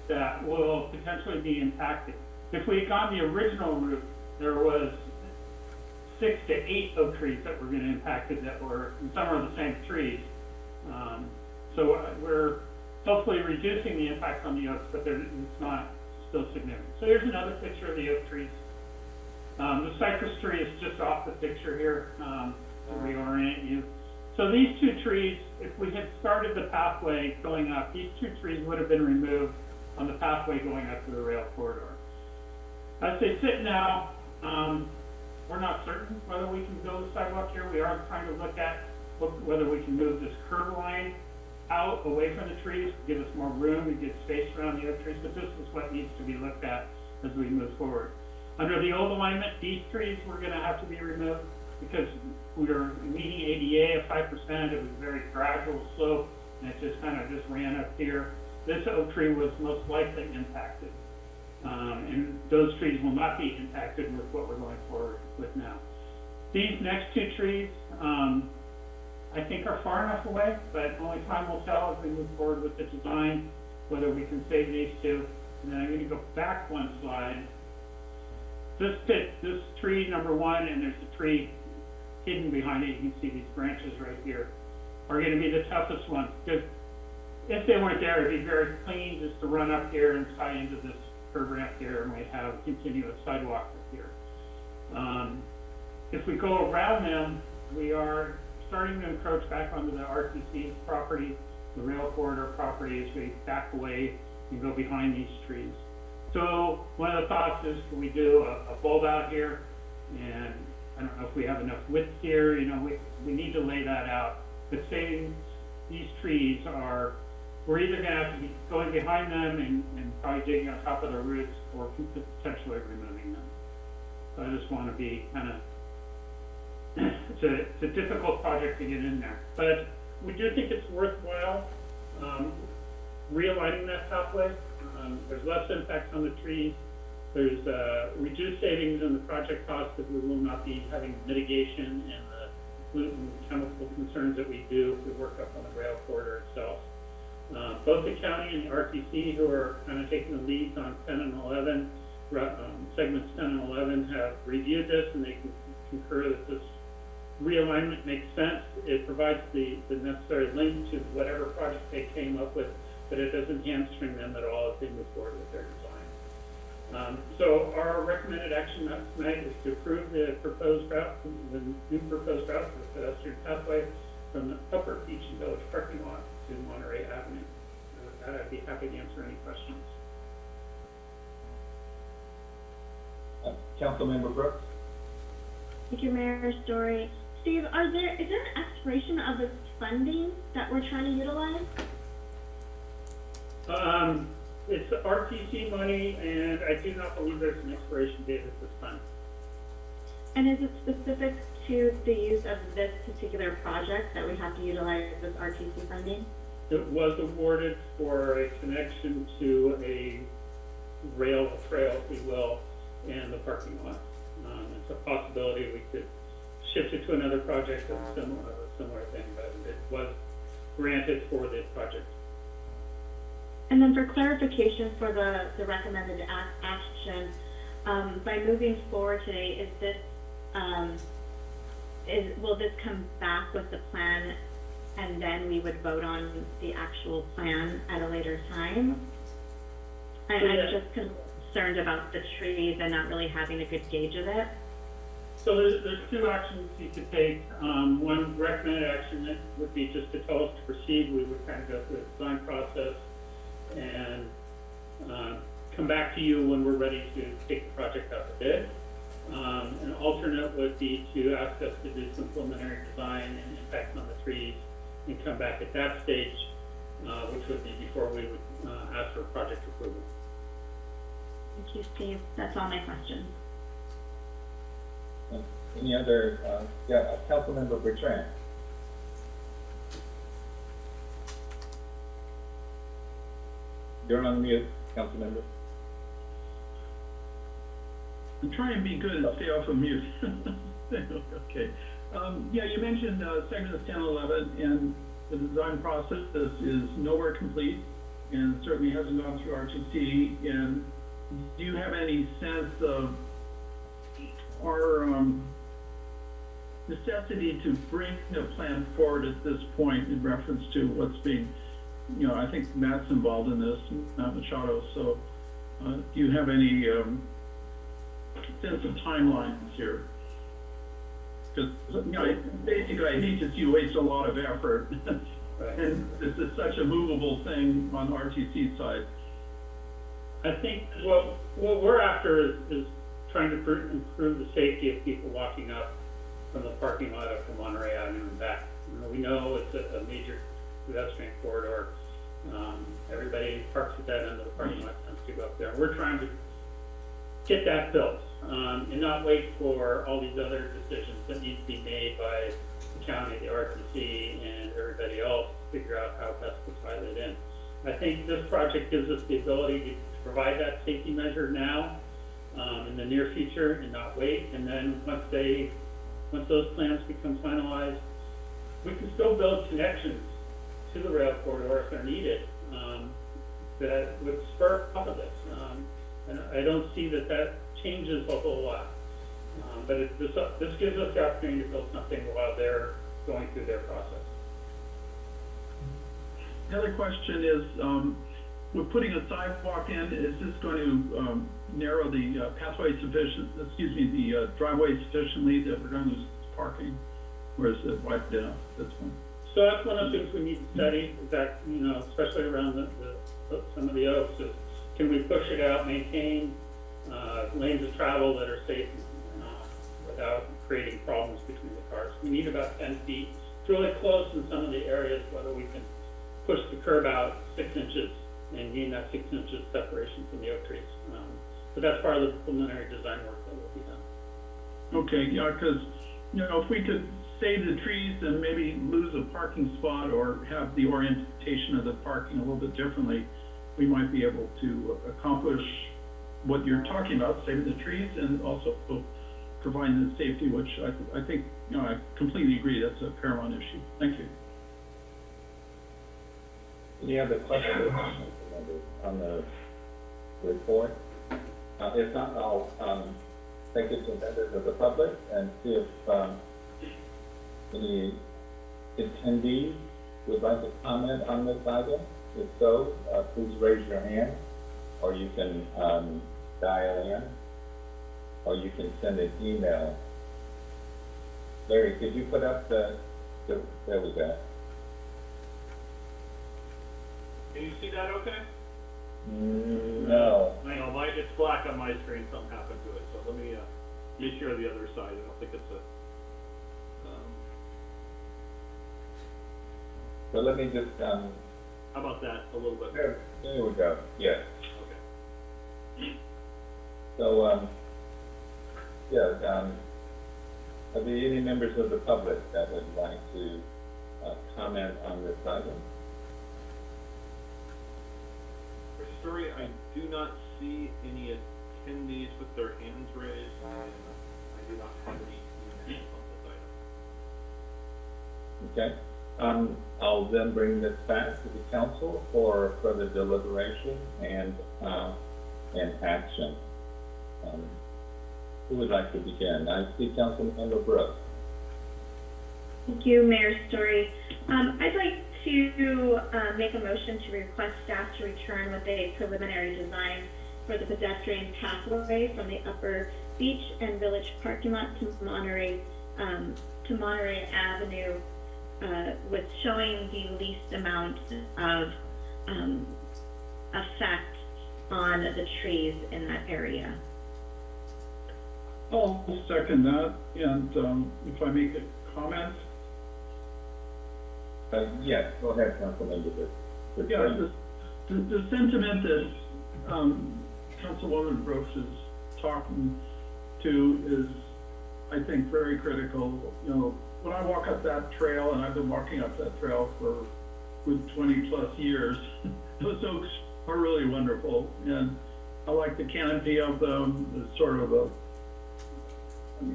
that will potentially be impacted. If we had gone the original route, there was six to eight oak trees that were gonna impact it that were, and some are the same trees. Um, so uh, we're hopefully reducing the impact on the oaks, but it's not still significant. So here's another picture of the oak trees. Um, the cypress tree is just off the picture here, um, to reorient you. So these two trees, if we had started the pathway going up, these two trees would have been removed on the pathway going up to the rail corridor. As they sit now, um, we're not certain whether we can build a sidewalk here. We are trying to look at wh- whether we can move this curb line out, away from the trees, give us more room, to get space around the oak trees, but this is what needs to be looked at as we move forward. Under the old alignment, these trees were gonna have to be removed because we were meeting ADA at five percent, it was a very gradual slope, and it just kind of just ran up here. This oak tree was most likely impacted. Um, and those trees will not be impacted with what we're going forward with now. These next two trees, um, I think are far enough away, but only time will tell as we move forward with the design, whether we can save these two. And then I'm gonna go back one slide. This pit, this tree number one, and there's a tree hidden behind it, you can see these branches right here, are gonna be the toughest ones, because if they weren't there, it'd be very clean just to run up here and tie into this curb ramp here, and we have a continuous sidewalk up here. Um, if we go around them, we are starting to encroach back onto the RTC's property, the rail corridor property, as we back away and go behind these trees. So, one of the thoughts is, can we do a, a bulb out here? And I don't know if we have enough width here, you know, we, we need to lay that out. But saying these trees are, we're either gonna have to be going behind them and, and probably digging on top of their roots, or potentially removing them. So I just wanna be kinda it's a, it's a difficult project to get in there, but we do think it's worthwhile, um, realigning that pathway. Um, there's less impact on the trees, there's, uh, reduced savings in the project cost because we will not be having mitigation and the pollutant chemical concerns that we do if we work up on the rail corridor itself. Uh, both the county and the RTC, who are kind of taking the leads on ten and eleven, um, segments ten and eleven, have reviewed this and they con- concur that this realignment makes sense. It provides the, the necessary link to whatever project they came up with, but it doesn't hamstring them at all if they move forward with their design. Um, so our recommended action tonight is to approve the proposed route, the new proposed route for the pedestrian pathway from the Upper Beach and Village parking lot to Monterey Avenue. And with that, I'd be happy to answer any questions. Uh, Councilmember Brooks? Thank you, Mayor Storey. Steve, are there, is there an expiration of this funding that we're trying to utilize? Um, it's RTC money, and I do not believe there's an expiration date at this time. And is it specific to the use of this particular project that we have to utilize this RTC funding? It was awarded for a connection to a rail trail, if you will, and the parking lot. Um, it's a possibility we could shift it to another project of similar, a similar thing, but it was granted for this project. And then for clarification for the, the recommended ac- action, um, by moving forward today, is this, um, is, will this come back with the plan and then we would vote on the actual plan at a later time? I, I'm just concerned about the trees and not really having a good gauge of it. So there's, there's two actions you could take. Um, one recommended action would be just to tell us to proceed. We would kind of go through the design process and, uh, come back to you when we're ready to take the project out to bid. Um, an alternate would be to ask us to do some preliminary design and impact on the trees and come back at that stage, uh, which would be before we would, uh, ask for project approval. Thank you, Steve. That's all my questions. Any other, uh, yeah, uh, Councilmember Bertrand? You're on mute, Councilmember. I'm trying to be good and stay off of mute. Okay. Um, yeah, you mentioned, uh, segment ten eleven, and the design process is nowhere complete, and certainly hasn't gone through RTC, and do you have any sense of our, um, necessity to bring the plan forward at this point in reference to what's being, you know, I think Matt's involved in this, Matt Machado, so, uh, do you have any, um, sense of timelines here? Because, you know, basically, I hate to see you waste a lot of effort. And this is such a movable thing on RTC side. I think what, what we're after is, is trying to improve the safety of people walking up from the parking lot up to Monterey Avenue and back. You know, we know it's a, a major pedestrian corridor. Um, everybody parks at that end of the parking lot, tends to go up there. We're trying to get that built, um, and not wait for all these other decisions that need to be made by the county, the RTC, and everybody else to figure out how best to tie that in. I think this project gives us the ability to provide that safety measure now, um, in the near future and not wait. And then once they, once those plans become finalized, we can still build connections to the rail corridor if they're needed, um, that would spur off of this. Um, and I don't see that that changes a whole lot. Um, but it, this, this gives us the opportunity to build something while they're going through their process. The other question is, um, we're putting a sidewalk in, is this going to, um, narrow the uh, pathway sufficient, excuse me, the uh, driveway sufficiently that we're gonna lose parking? Or is it wiped out, this one? So that's one of the things we need to study, that, you know, especially around the, the, some of the oaks, is can we push it out, maintain, uh, lanes of travel that are safe, uh, without creating problems between the cars? We need about ten feet, it's really close in some of the areas, whether we can push the curb out six inches and gain that six inches separation from the oak trees. Um, But that's part of the preliminary design work that will be done. Okay, yeah, because, you know, if we could save the trees and maybe lose a parking spot or have the orientation of the parking a little bit differently, we might be able to accomplish what you're talking about, saving the trees and also providing the safety, which I, I think, you know, I completely agree, that's a paramount issue. Thank you. Any other questions on the report? Uh, if not, I'll, um, take it to members of the public and see if, um, any attendees would like to comment on this item. If so, uh, please raise your hand, or you can, um, dial in, or you can send an email. Larry, could you put up the, the, there we go. Can you see that okay? Mm, No, I know, my, it's black on my screen, something happened to it, so let me, uh, me share the other side, I don't think it's a, so let me just, um, how about that, a little bit? there, there we go, yes. Okay. So, um, yeah, um, are there any members of the public that would like to, uh, comment on this item? For Storey, I do not see any attendees with their hands raised, and I do not have any emails on this item. Okay, um, I'll then bring this back to the council for further deliberation and, uh, and action. Um, Who would like to begin? I see Councilmember Brooks. Thank you, Mayor Storey. Um, I'd like to, uh, make a motion to request staff to return with a preliminary design for the pedestrian pathway from the Upper Beach and Village parking lot to Monterey, um, to Monterey Avenue, showing the least amount of, um, effect on the trees in that area. I'll second that, and, um, if I make a comment, Uh, yes, go ahead, Councilmember Brooks. Yeah, the, the, the sentiment that, um, Councilwoman Brooks is talking to is, I think, very critical. You know, when I walk up that trail, and I've been walking up that trail for good twenty plus years, those oaks are really wonderful, and I like the canopy of them, it's sort of a,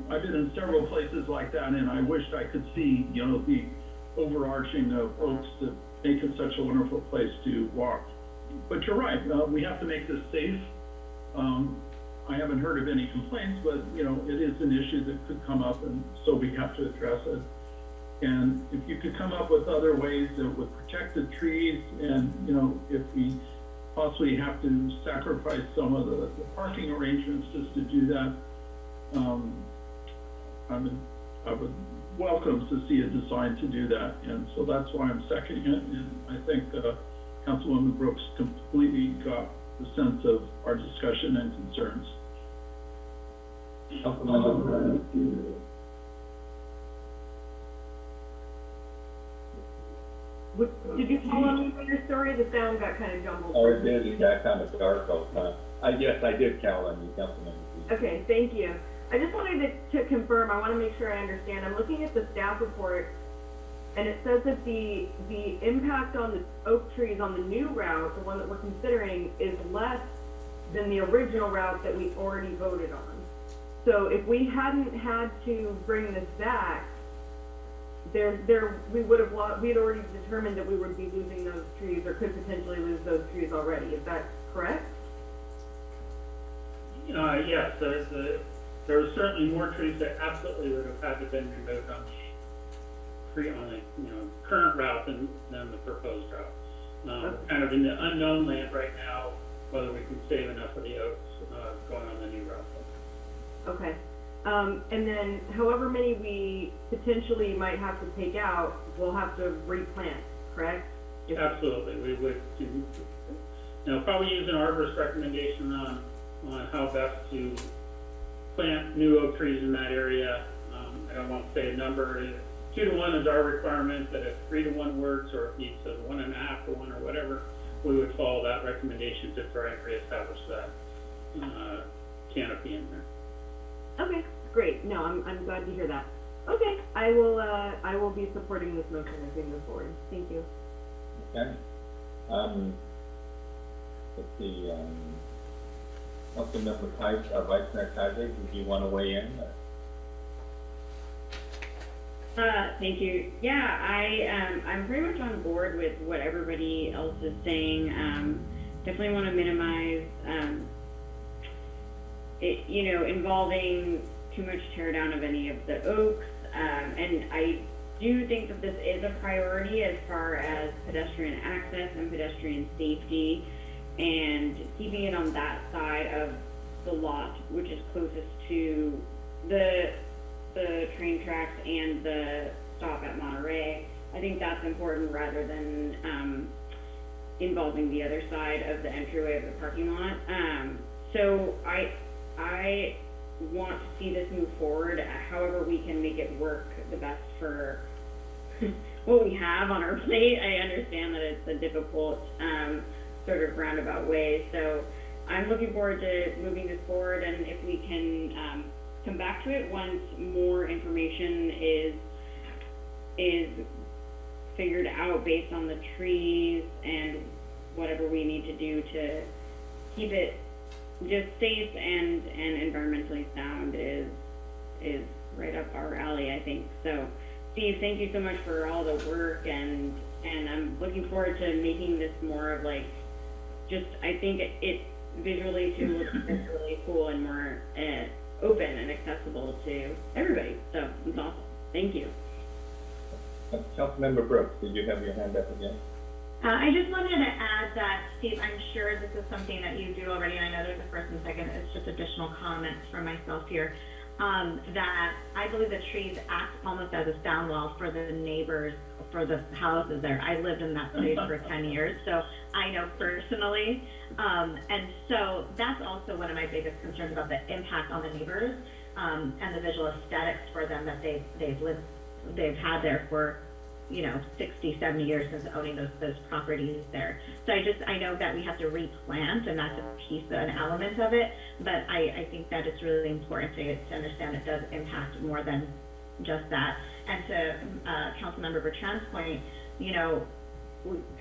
I've been in several places like that, and I wished I could see, you know, the overarching of oaks that make it such a wonderful place to walk. But you're right, uh, we have to make this safe. Um, I haven't heard of any complaints, but, you know, it is an issue that could come up, and so we have to address it. And if you could come up with other ways that would protect the trees, and, you know, if we possibly have to sacrifice some of the, the parking arrangements just to do that, um, I would, I would welcome to see a design to do that, and so that's why I'm seconding it, and I think, uh, Councilwoman Brooks completely got the sense of our discussion and concerns. What- Did you follow me with your story? The sound got kind of jumbled. Oh, it did, it got kind of dark all the time. I, yes, I did count on you, Councilmember Brooks. Okay, thank you. I just wanted to, to confirm, I want to make sure I understand. I'm looking at the staff report, and it says that the, the impact on the oak trees on the new route, the one that we're considering, is less than the original route that we already voted on. So if we hadn't had to bring this back, there, there, we would have, lo- we had already determined that we would be losing those trees, or could potentially lose those trees already. Is that correct? Uh, yes, there's a, there are certainly more trees that absolutely would have had to been removed pre, on the, you know, current route than, than the proposed route. Um, we're kind of in the unknown land right now, whether we can save enough of the oaks, uh, going on the new route. Okay, um, and then however many we potentially might have to take out, we'll have to replant, correct? If- Absolutely, we would, do- know, probably use an arborist recommendation on, on how best to plant new oak trees in that area. Um, I don't want to say a number, If two to one is our requirement, that if three to one works, or if he says one and a half to one or whatever, we would follow that recommendation to try and reestablish that, uh, canopy in there. Okay, great, no, I'm, I'm glad to hear that. Okay, I will, uh, I will be supporting this motion as we move forward, thank you. Okay. Um, let's see, um, Councilmember Kais, uh, Vice Mayor Keiser, did you want to weigh in? Uh, thank you. Yeah, I, um, I'm pretty much on board with what everybody else is saying. Um, definitely want to minimize, um, it, you know, involving too much tear down of any of the oaks. Um, and I do think that this is a priority as far as pedestrian access and pedestrian safety and keeping it on that side of the lot, which is closest to the, the train tracks and the stop at Monterey. I think that's important rather than, um, involving the other side of the entryway of the parking lot. Um, so I, I want to see this move forward, however we can make it work the best for what we have on our plate. I understand that it's a difficult, um, sort of roundabout way, so I'm looking forward to moving this forward, and if we can, um, come back to it once more information is, is figured out based on the trees and whatever we need to do to keep it just safe and, and environmentally sound is, is right up our alley, I think. So, Steve, thank you so much for all the work and, and I'm looking forward to making this more of like, just, I think it, it visually too looks really cool and more, uh, open and accessible to everybody. So, it's awesome. Thank you. Councilmember Brooks, did you have your hand up again? Uh, I just wanted to add that, Steve, I'm sure this is something that you do already, and I know there's a first and second, it's just additional comments from myself here. Um, that I believe the trees act almost as a sound wall for the neighbors, for the houses there. I lived in that place for ten years, so I know personally. Um, and so that's also one of my biggest concerns about the impact on the neighbors, um, and the visual aesthetics for them that they've, they've lived, they've had there for you know, 60, 70 years since owning those, those properties there. So I just, I know that we have to replant and that's a piece, an element of it, but I, I think that it's really important to, to understand it does impact more than just that. And to, uh, Councilmember Bertrand's point, you know,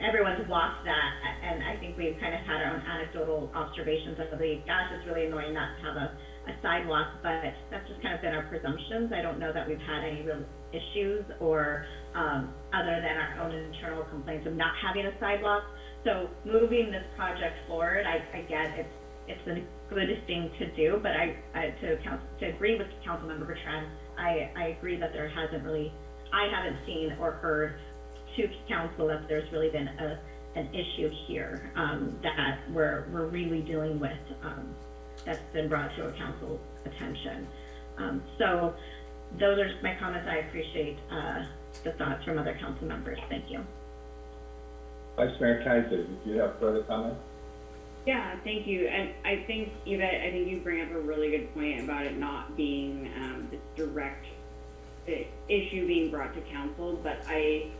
everyone's walked that, and I think we've kind of had our own anecdotal observations of the, gosh, it's really annoying not to have a, a sidewalk, but that's just kind of been our presumptions. I don't know that we've had any real issues or, um, other than our own internal complaints of not having a sidewalk. So moving this project forward, I, I get it's, it's a good thing to do, but I, I, to council, to agree with Councilmember Bertrand, I, I agree that there hasn't really, I haven't seen or heard to council that there's really been a, an issue here, um, that we're, we're really dealing with, um, that's been brought to a council attention. Um, so those are just my comments. I appreciate, uh, the thoughts from other council members. Thank you. Vice Mayor Keiser, did you have further comments? Yeah, thank you. And I think, Yvette, I think you bring up a really good point about it not being, um, this direct uh, issue being brought to council, but I,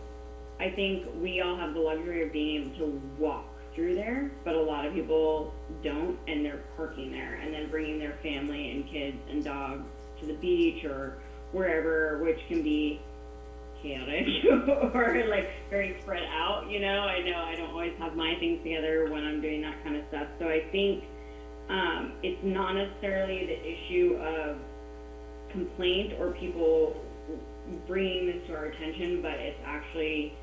I think we all have the luxury of being able to walk through there, but a lot of people don't, and they're parking there, and then bringing their family and kids and dogs to the beach or wherever, which can be chaotic or like very spread out, you know. I know I don't always have my things together when I'm doing that kind of stuff. So I think um, it's not necessarily the issue of complaint or people bringing this to our attention, but it's actually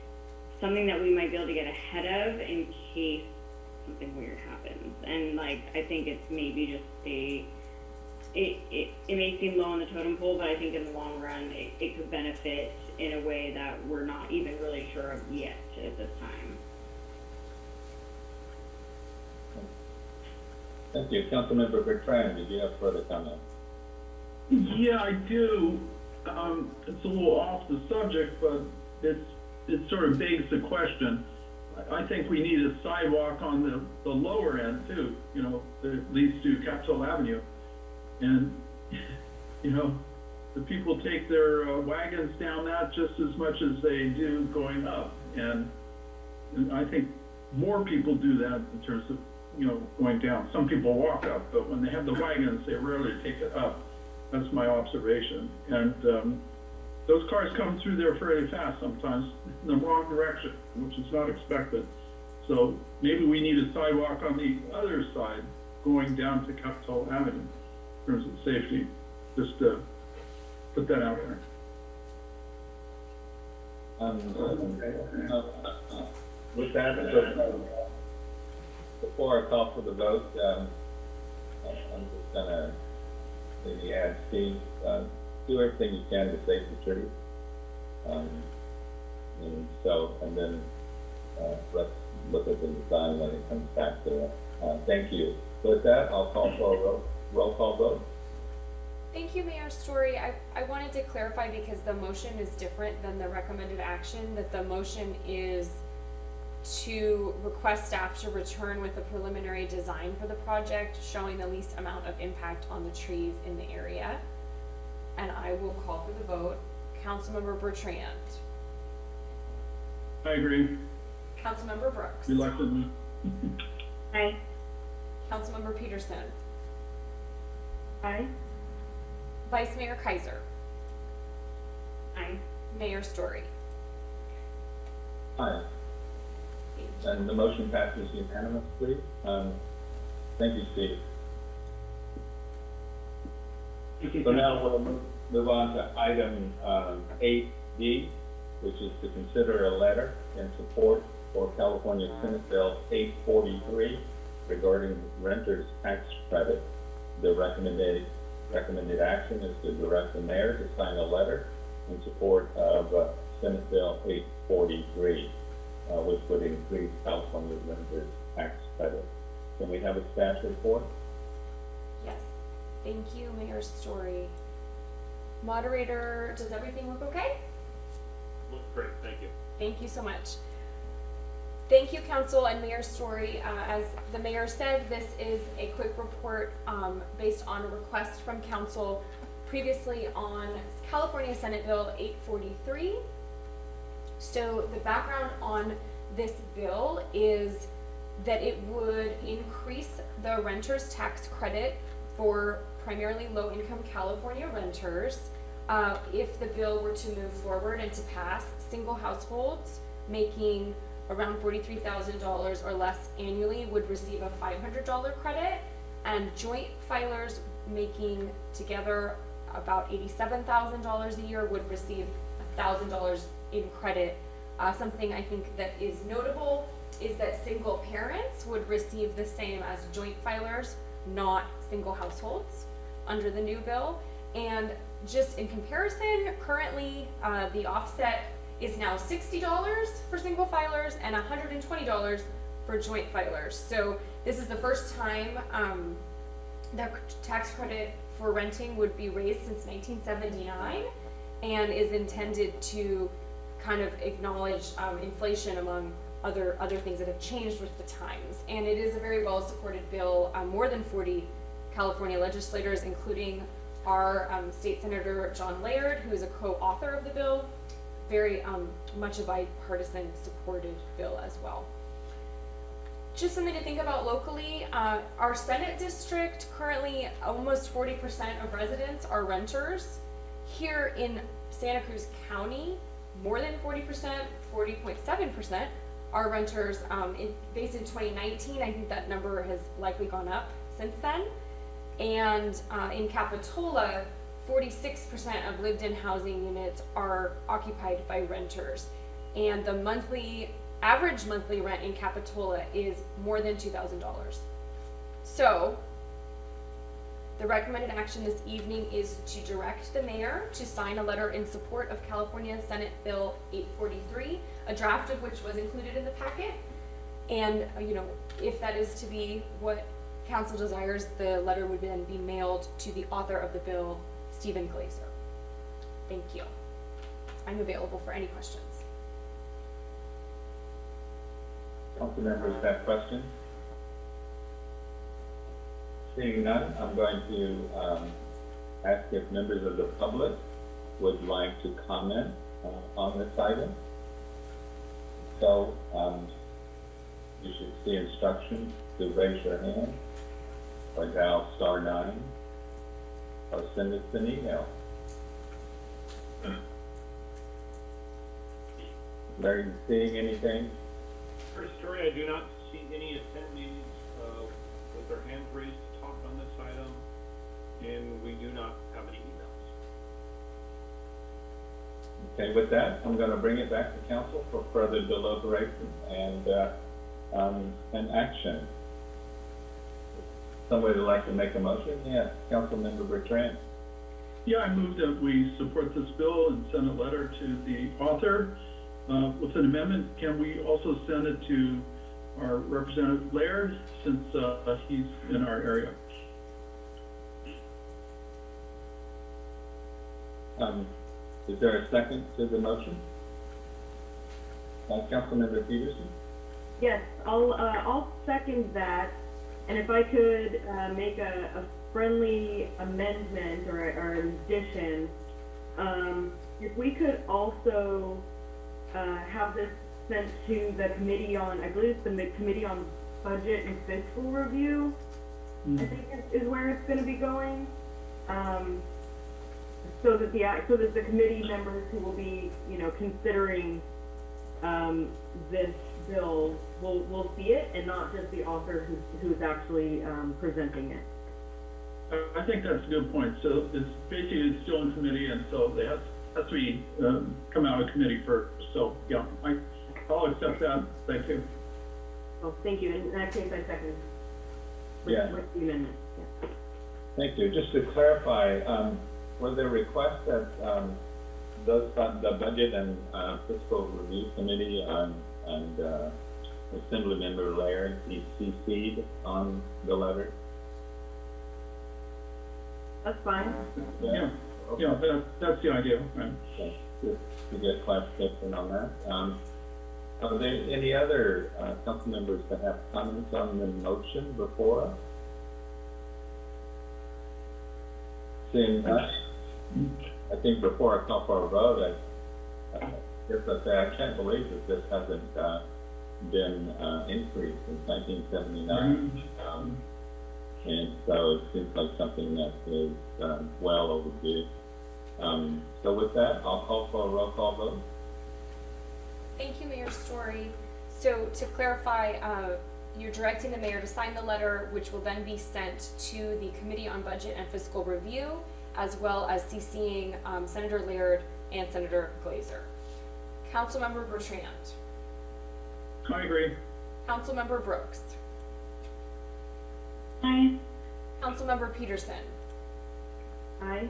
something that we might be able to get ahead of in case something weird happens. And like I think it's maybe just a it, it, it may seem low on the totem pole, but I think in the long run, it, it could benefit in a way that we're not even really sure of yet at this time. Thank you. Councilmember Bertrand, did you have further comments? Yeah, I do. Um, it's a little off the subject, but it's, it sort of begs the question. I- think we need a sidewalk on the, the lower end too, you know, that leads to Capitol Avenue. And, you know, the people take their uh, wagons down that just as much as they do going up. And, and I think more people do that in terms of, you know, going down. Some people walk up, but when they have the wagons, they rarely take it up. That's my observation. And, um, those cars come through there fairly fast sometimes in the wrong direction, which is not expected. So maybe we need a sidewalk on the other side going down to Capitol Avenue in terms of safety, just to put that out there. Um, uh, uh, With that, so, before I call for the vote, um, I'm just gonna maybe add, Steve, uh, do everything you can to save the trees. Um, and so, and then, uh, let's look at the design when it comes back to it. Uh, thank you. With that, I'll call for a vote. roll call vote. Thank you, Mayor Storey. I, I wanted to clarify because the motion is different than the recommended action, that the motion is to request staff to return with a preliminary design for the project showing the least amount of impact on the trees in the area. And I will call for the vote. Councilmember Bertrand, I agree, Councilmember Brooks, reluctantly. Aye. Councilmember Petersen, Aye. Vice Mayor Keiser, Aye. Mayor Storey. Aye. And the motion passes unanimously. Um, thank you, Steve. So now we'll move, on to item, um, eight D, which is to consider a letter in support for California Senate Bill eight forty-three regarding renters tax credit. The recommended, recommended action is to direct the mayor to sign a letter in support of, uh, Senate Bill eight forty-three, uh, which would increase California renters tax credit. Can we have a staff report? Thank you, Mayor Storey. Moderator, does everything look okay? Looks great, thank you. Thank you so much. Thank you, council and Mayor Storey. Uh, as the mayor said, this is a quick report, um, based on a request from council previously on California Senate Bill eight forty-three. So the background on this bill is that it would increase the renter's tax credit for primarily low-income California renters. Uh, if the bill were to move forward and to pass, single households making around forty-three thousand dollars or less annually would receive a five hundred dollar credit, and joint filers making together about eighty-seven thousand dollars a year would receive thousand dollars in credit. Uh, something I think that is notable is that single parents would receive the same as joint filers, not single households, under the new bill. And just in comparison, currently, uh, the offset is now sixty dollars for single filers and hundred and twenty dollars for joint filers. So this is the first time, um, the tax credit for renting would be raised since nineteen seventy-nine and is intended to kind of acknowledge, um, inflation among other, other things that have changed with the times. And it is a very well-supported bill. Um, more than 40 California legislators, including our um, state senator, John Laird, who is a co-author of the bill. Very um, much a bipartisan supported bill as well. Just something to think about locally, uh, our Senate district, currently almost 40% of residents are renters. Here in Santa Cruz County, more than 40%, 40.7%, our renters um, in, based in 2019. I think that number has likely gone up since then. And uh, in Capitola, 46% of lived-in housing units are occupied by renters. And the monthly average monthly rent in Capitola is more than $2,000. So the recommended action this evening is to direct the mayor to sign a letter in support of California Senate Bill 843, a draft of which was included in the packet. And, uh, you know, if that is to be what council desires, the letter would then be mailed to the author of the bill, Steven Glazer. Thank you. I'm available for any questions. Council members have questions? Seeing none, I'm going to, um, ask if members of the public would like to comment, uh, on this item. So, um, you should see instructions to raise your hand, or dial star nine, or send us an email. Larry, you seeing anything? For Storey, I do not see any attendees, uh, with their hands raised to talk on this item, and we do not Okay, with that, I'm going to bring it back to council for further deliberation and uh, um, action. Somebody would like to make a motion? Yeah, Councilmember Bertrand. Yeah, I move that we support this bill and send a letter to the author uh, with an amendment. Can we also send it to our Representative Laird since uh, he's in our area? Um, is there a second to the motion? Uh, Councilmember Petersen? Yes, I'll, uh, I'll second that, and if I could, uh, make a, a friendly amendment or, or addition, um, if we could also, uh, have this sent to the committee on, I believe it's the Committee on Budget and Fiscal Review, I think is, is where it's gonna be going. Um, so that the, so that the committee members who will be, you know, considering, um, this bill will, will see it and not just the author who's, who's actually, um, presenting it. I- I think that's a good point. So it's basically it's still in committee and so they have, has to be, um, come out of committee first. So, yeah, I, I'll accept that. Thank you. Well, thank you, in that case, I second. with- Yeah. With the amendment, yeah. Thank you. Just to clarify, um, were there a request that, um, those, uh, the Budget and, uh, Fiscal Review Committee, um, and, uh, Assemblymember Laird be CC'd on the letter? That's fine. Yeah, yeah, that, that's the idea, right? Okay, Just to get clarification on that. Um, are there any other, uh, council members that have comments on the motion before us? Seeing none, I think before I call for a vote, I, I guess I say, I can't believe that this hasn't, uh, been, uh, increased since nineteen seventy-nine. Um, and so it seems like something that is, um, well overdue. Um, so with that, I'll call for a roll call vote. Thank you, Mayor Storey. So to clarify, uh, you're directing the mayor to sign the letter, which will then be sent to the Committee on Budget and Fiscal Review, as well as CCing um, Senator Laird and Senator Glazer. Councilmember Bertrand. I agree. Councilmember Brooks. Aye. Councilmember Petersen. Aye.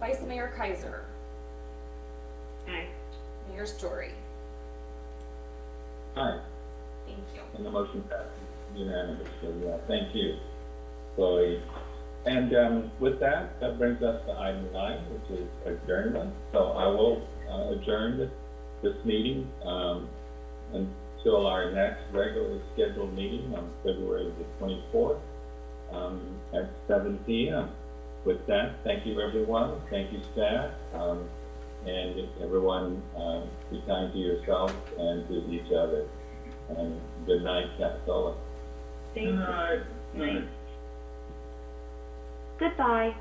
Vice Mayor Keiser. Aye. Mayor Storey. Aye. Thank you. And the motion passes unanimously, yeah, thank you, Chloe. And, um, with that, that brings us to item nine, which is adjournment. So I will uh, adjourn this, this meeting, um, until our next regularly scheduled meeting on February the twenty-fourth, um, at seven P M. With that, thank you, everyone, thank you, staff, um, and everyone, um, be kind to yourselves and to each other. And good night, Capitola. Thank you. Good night. Good night. Goodbye.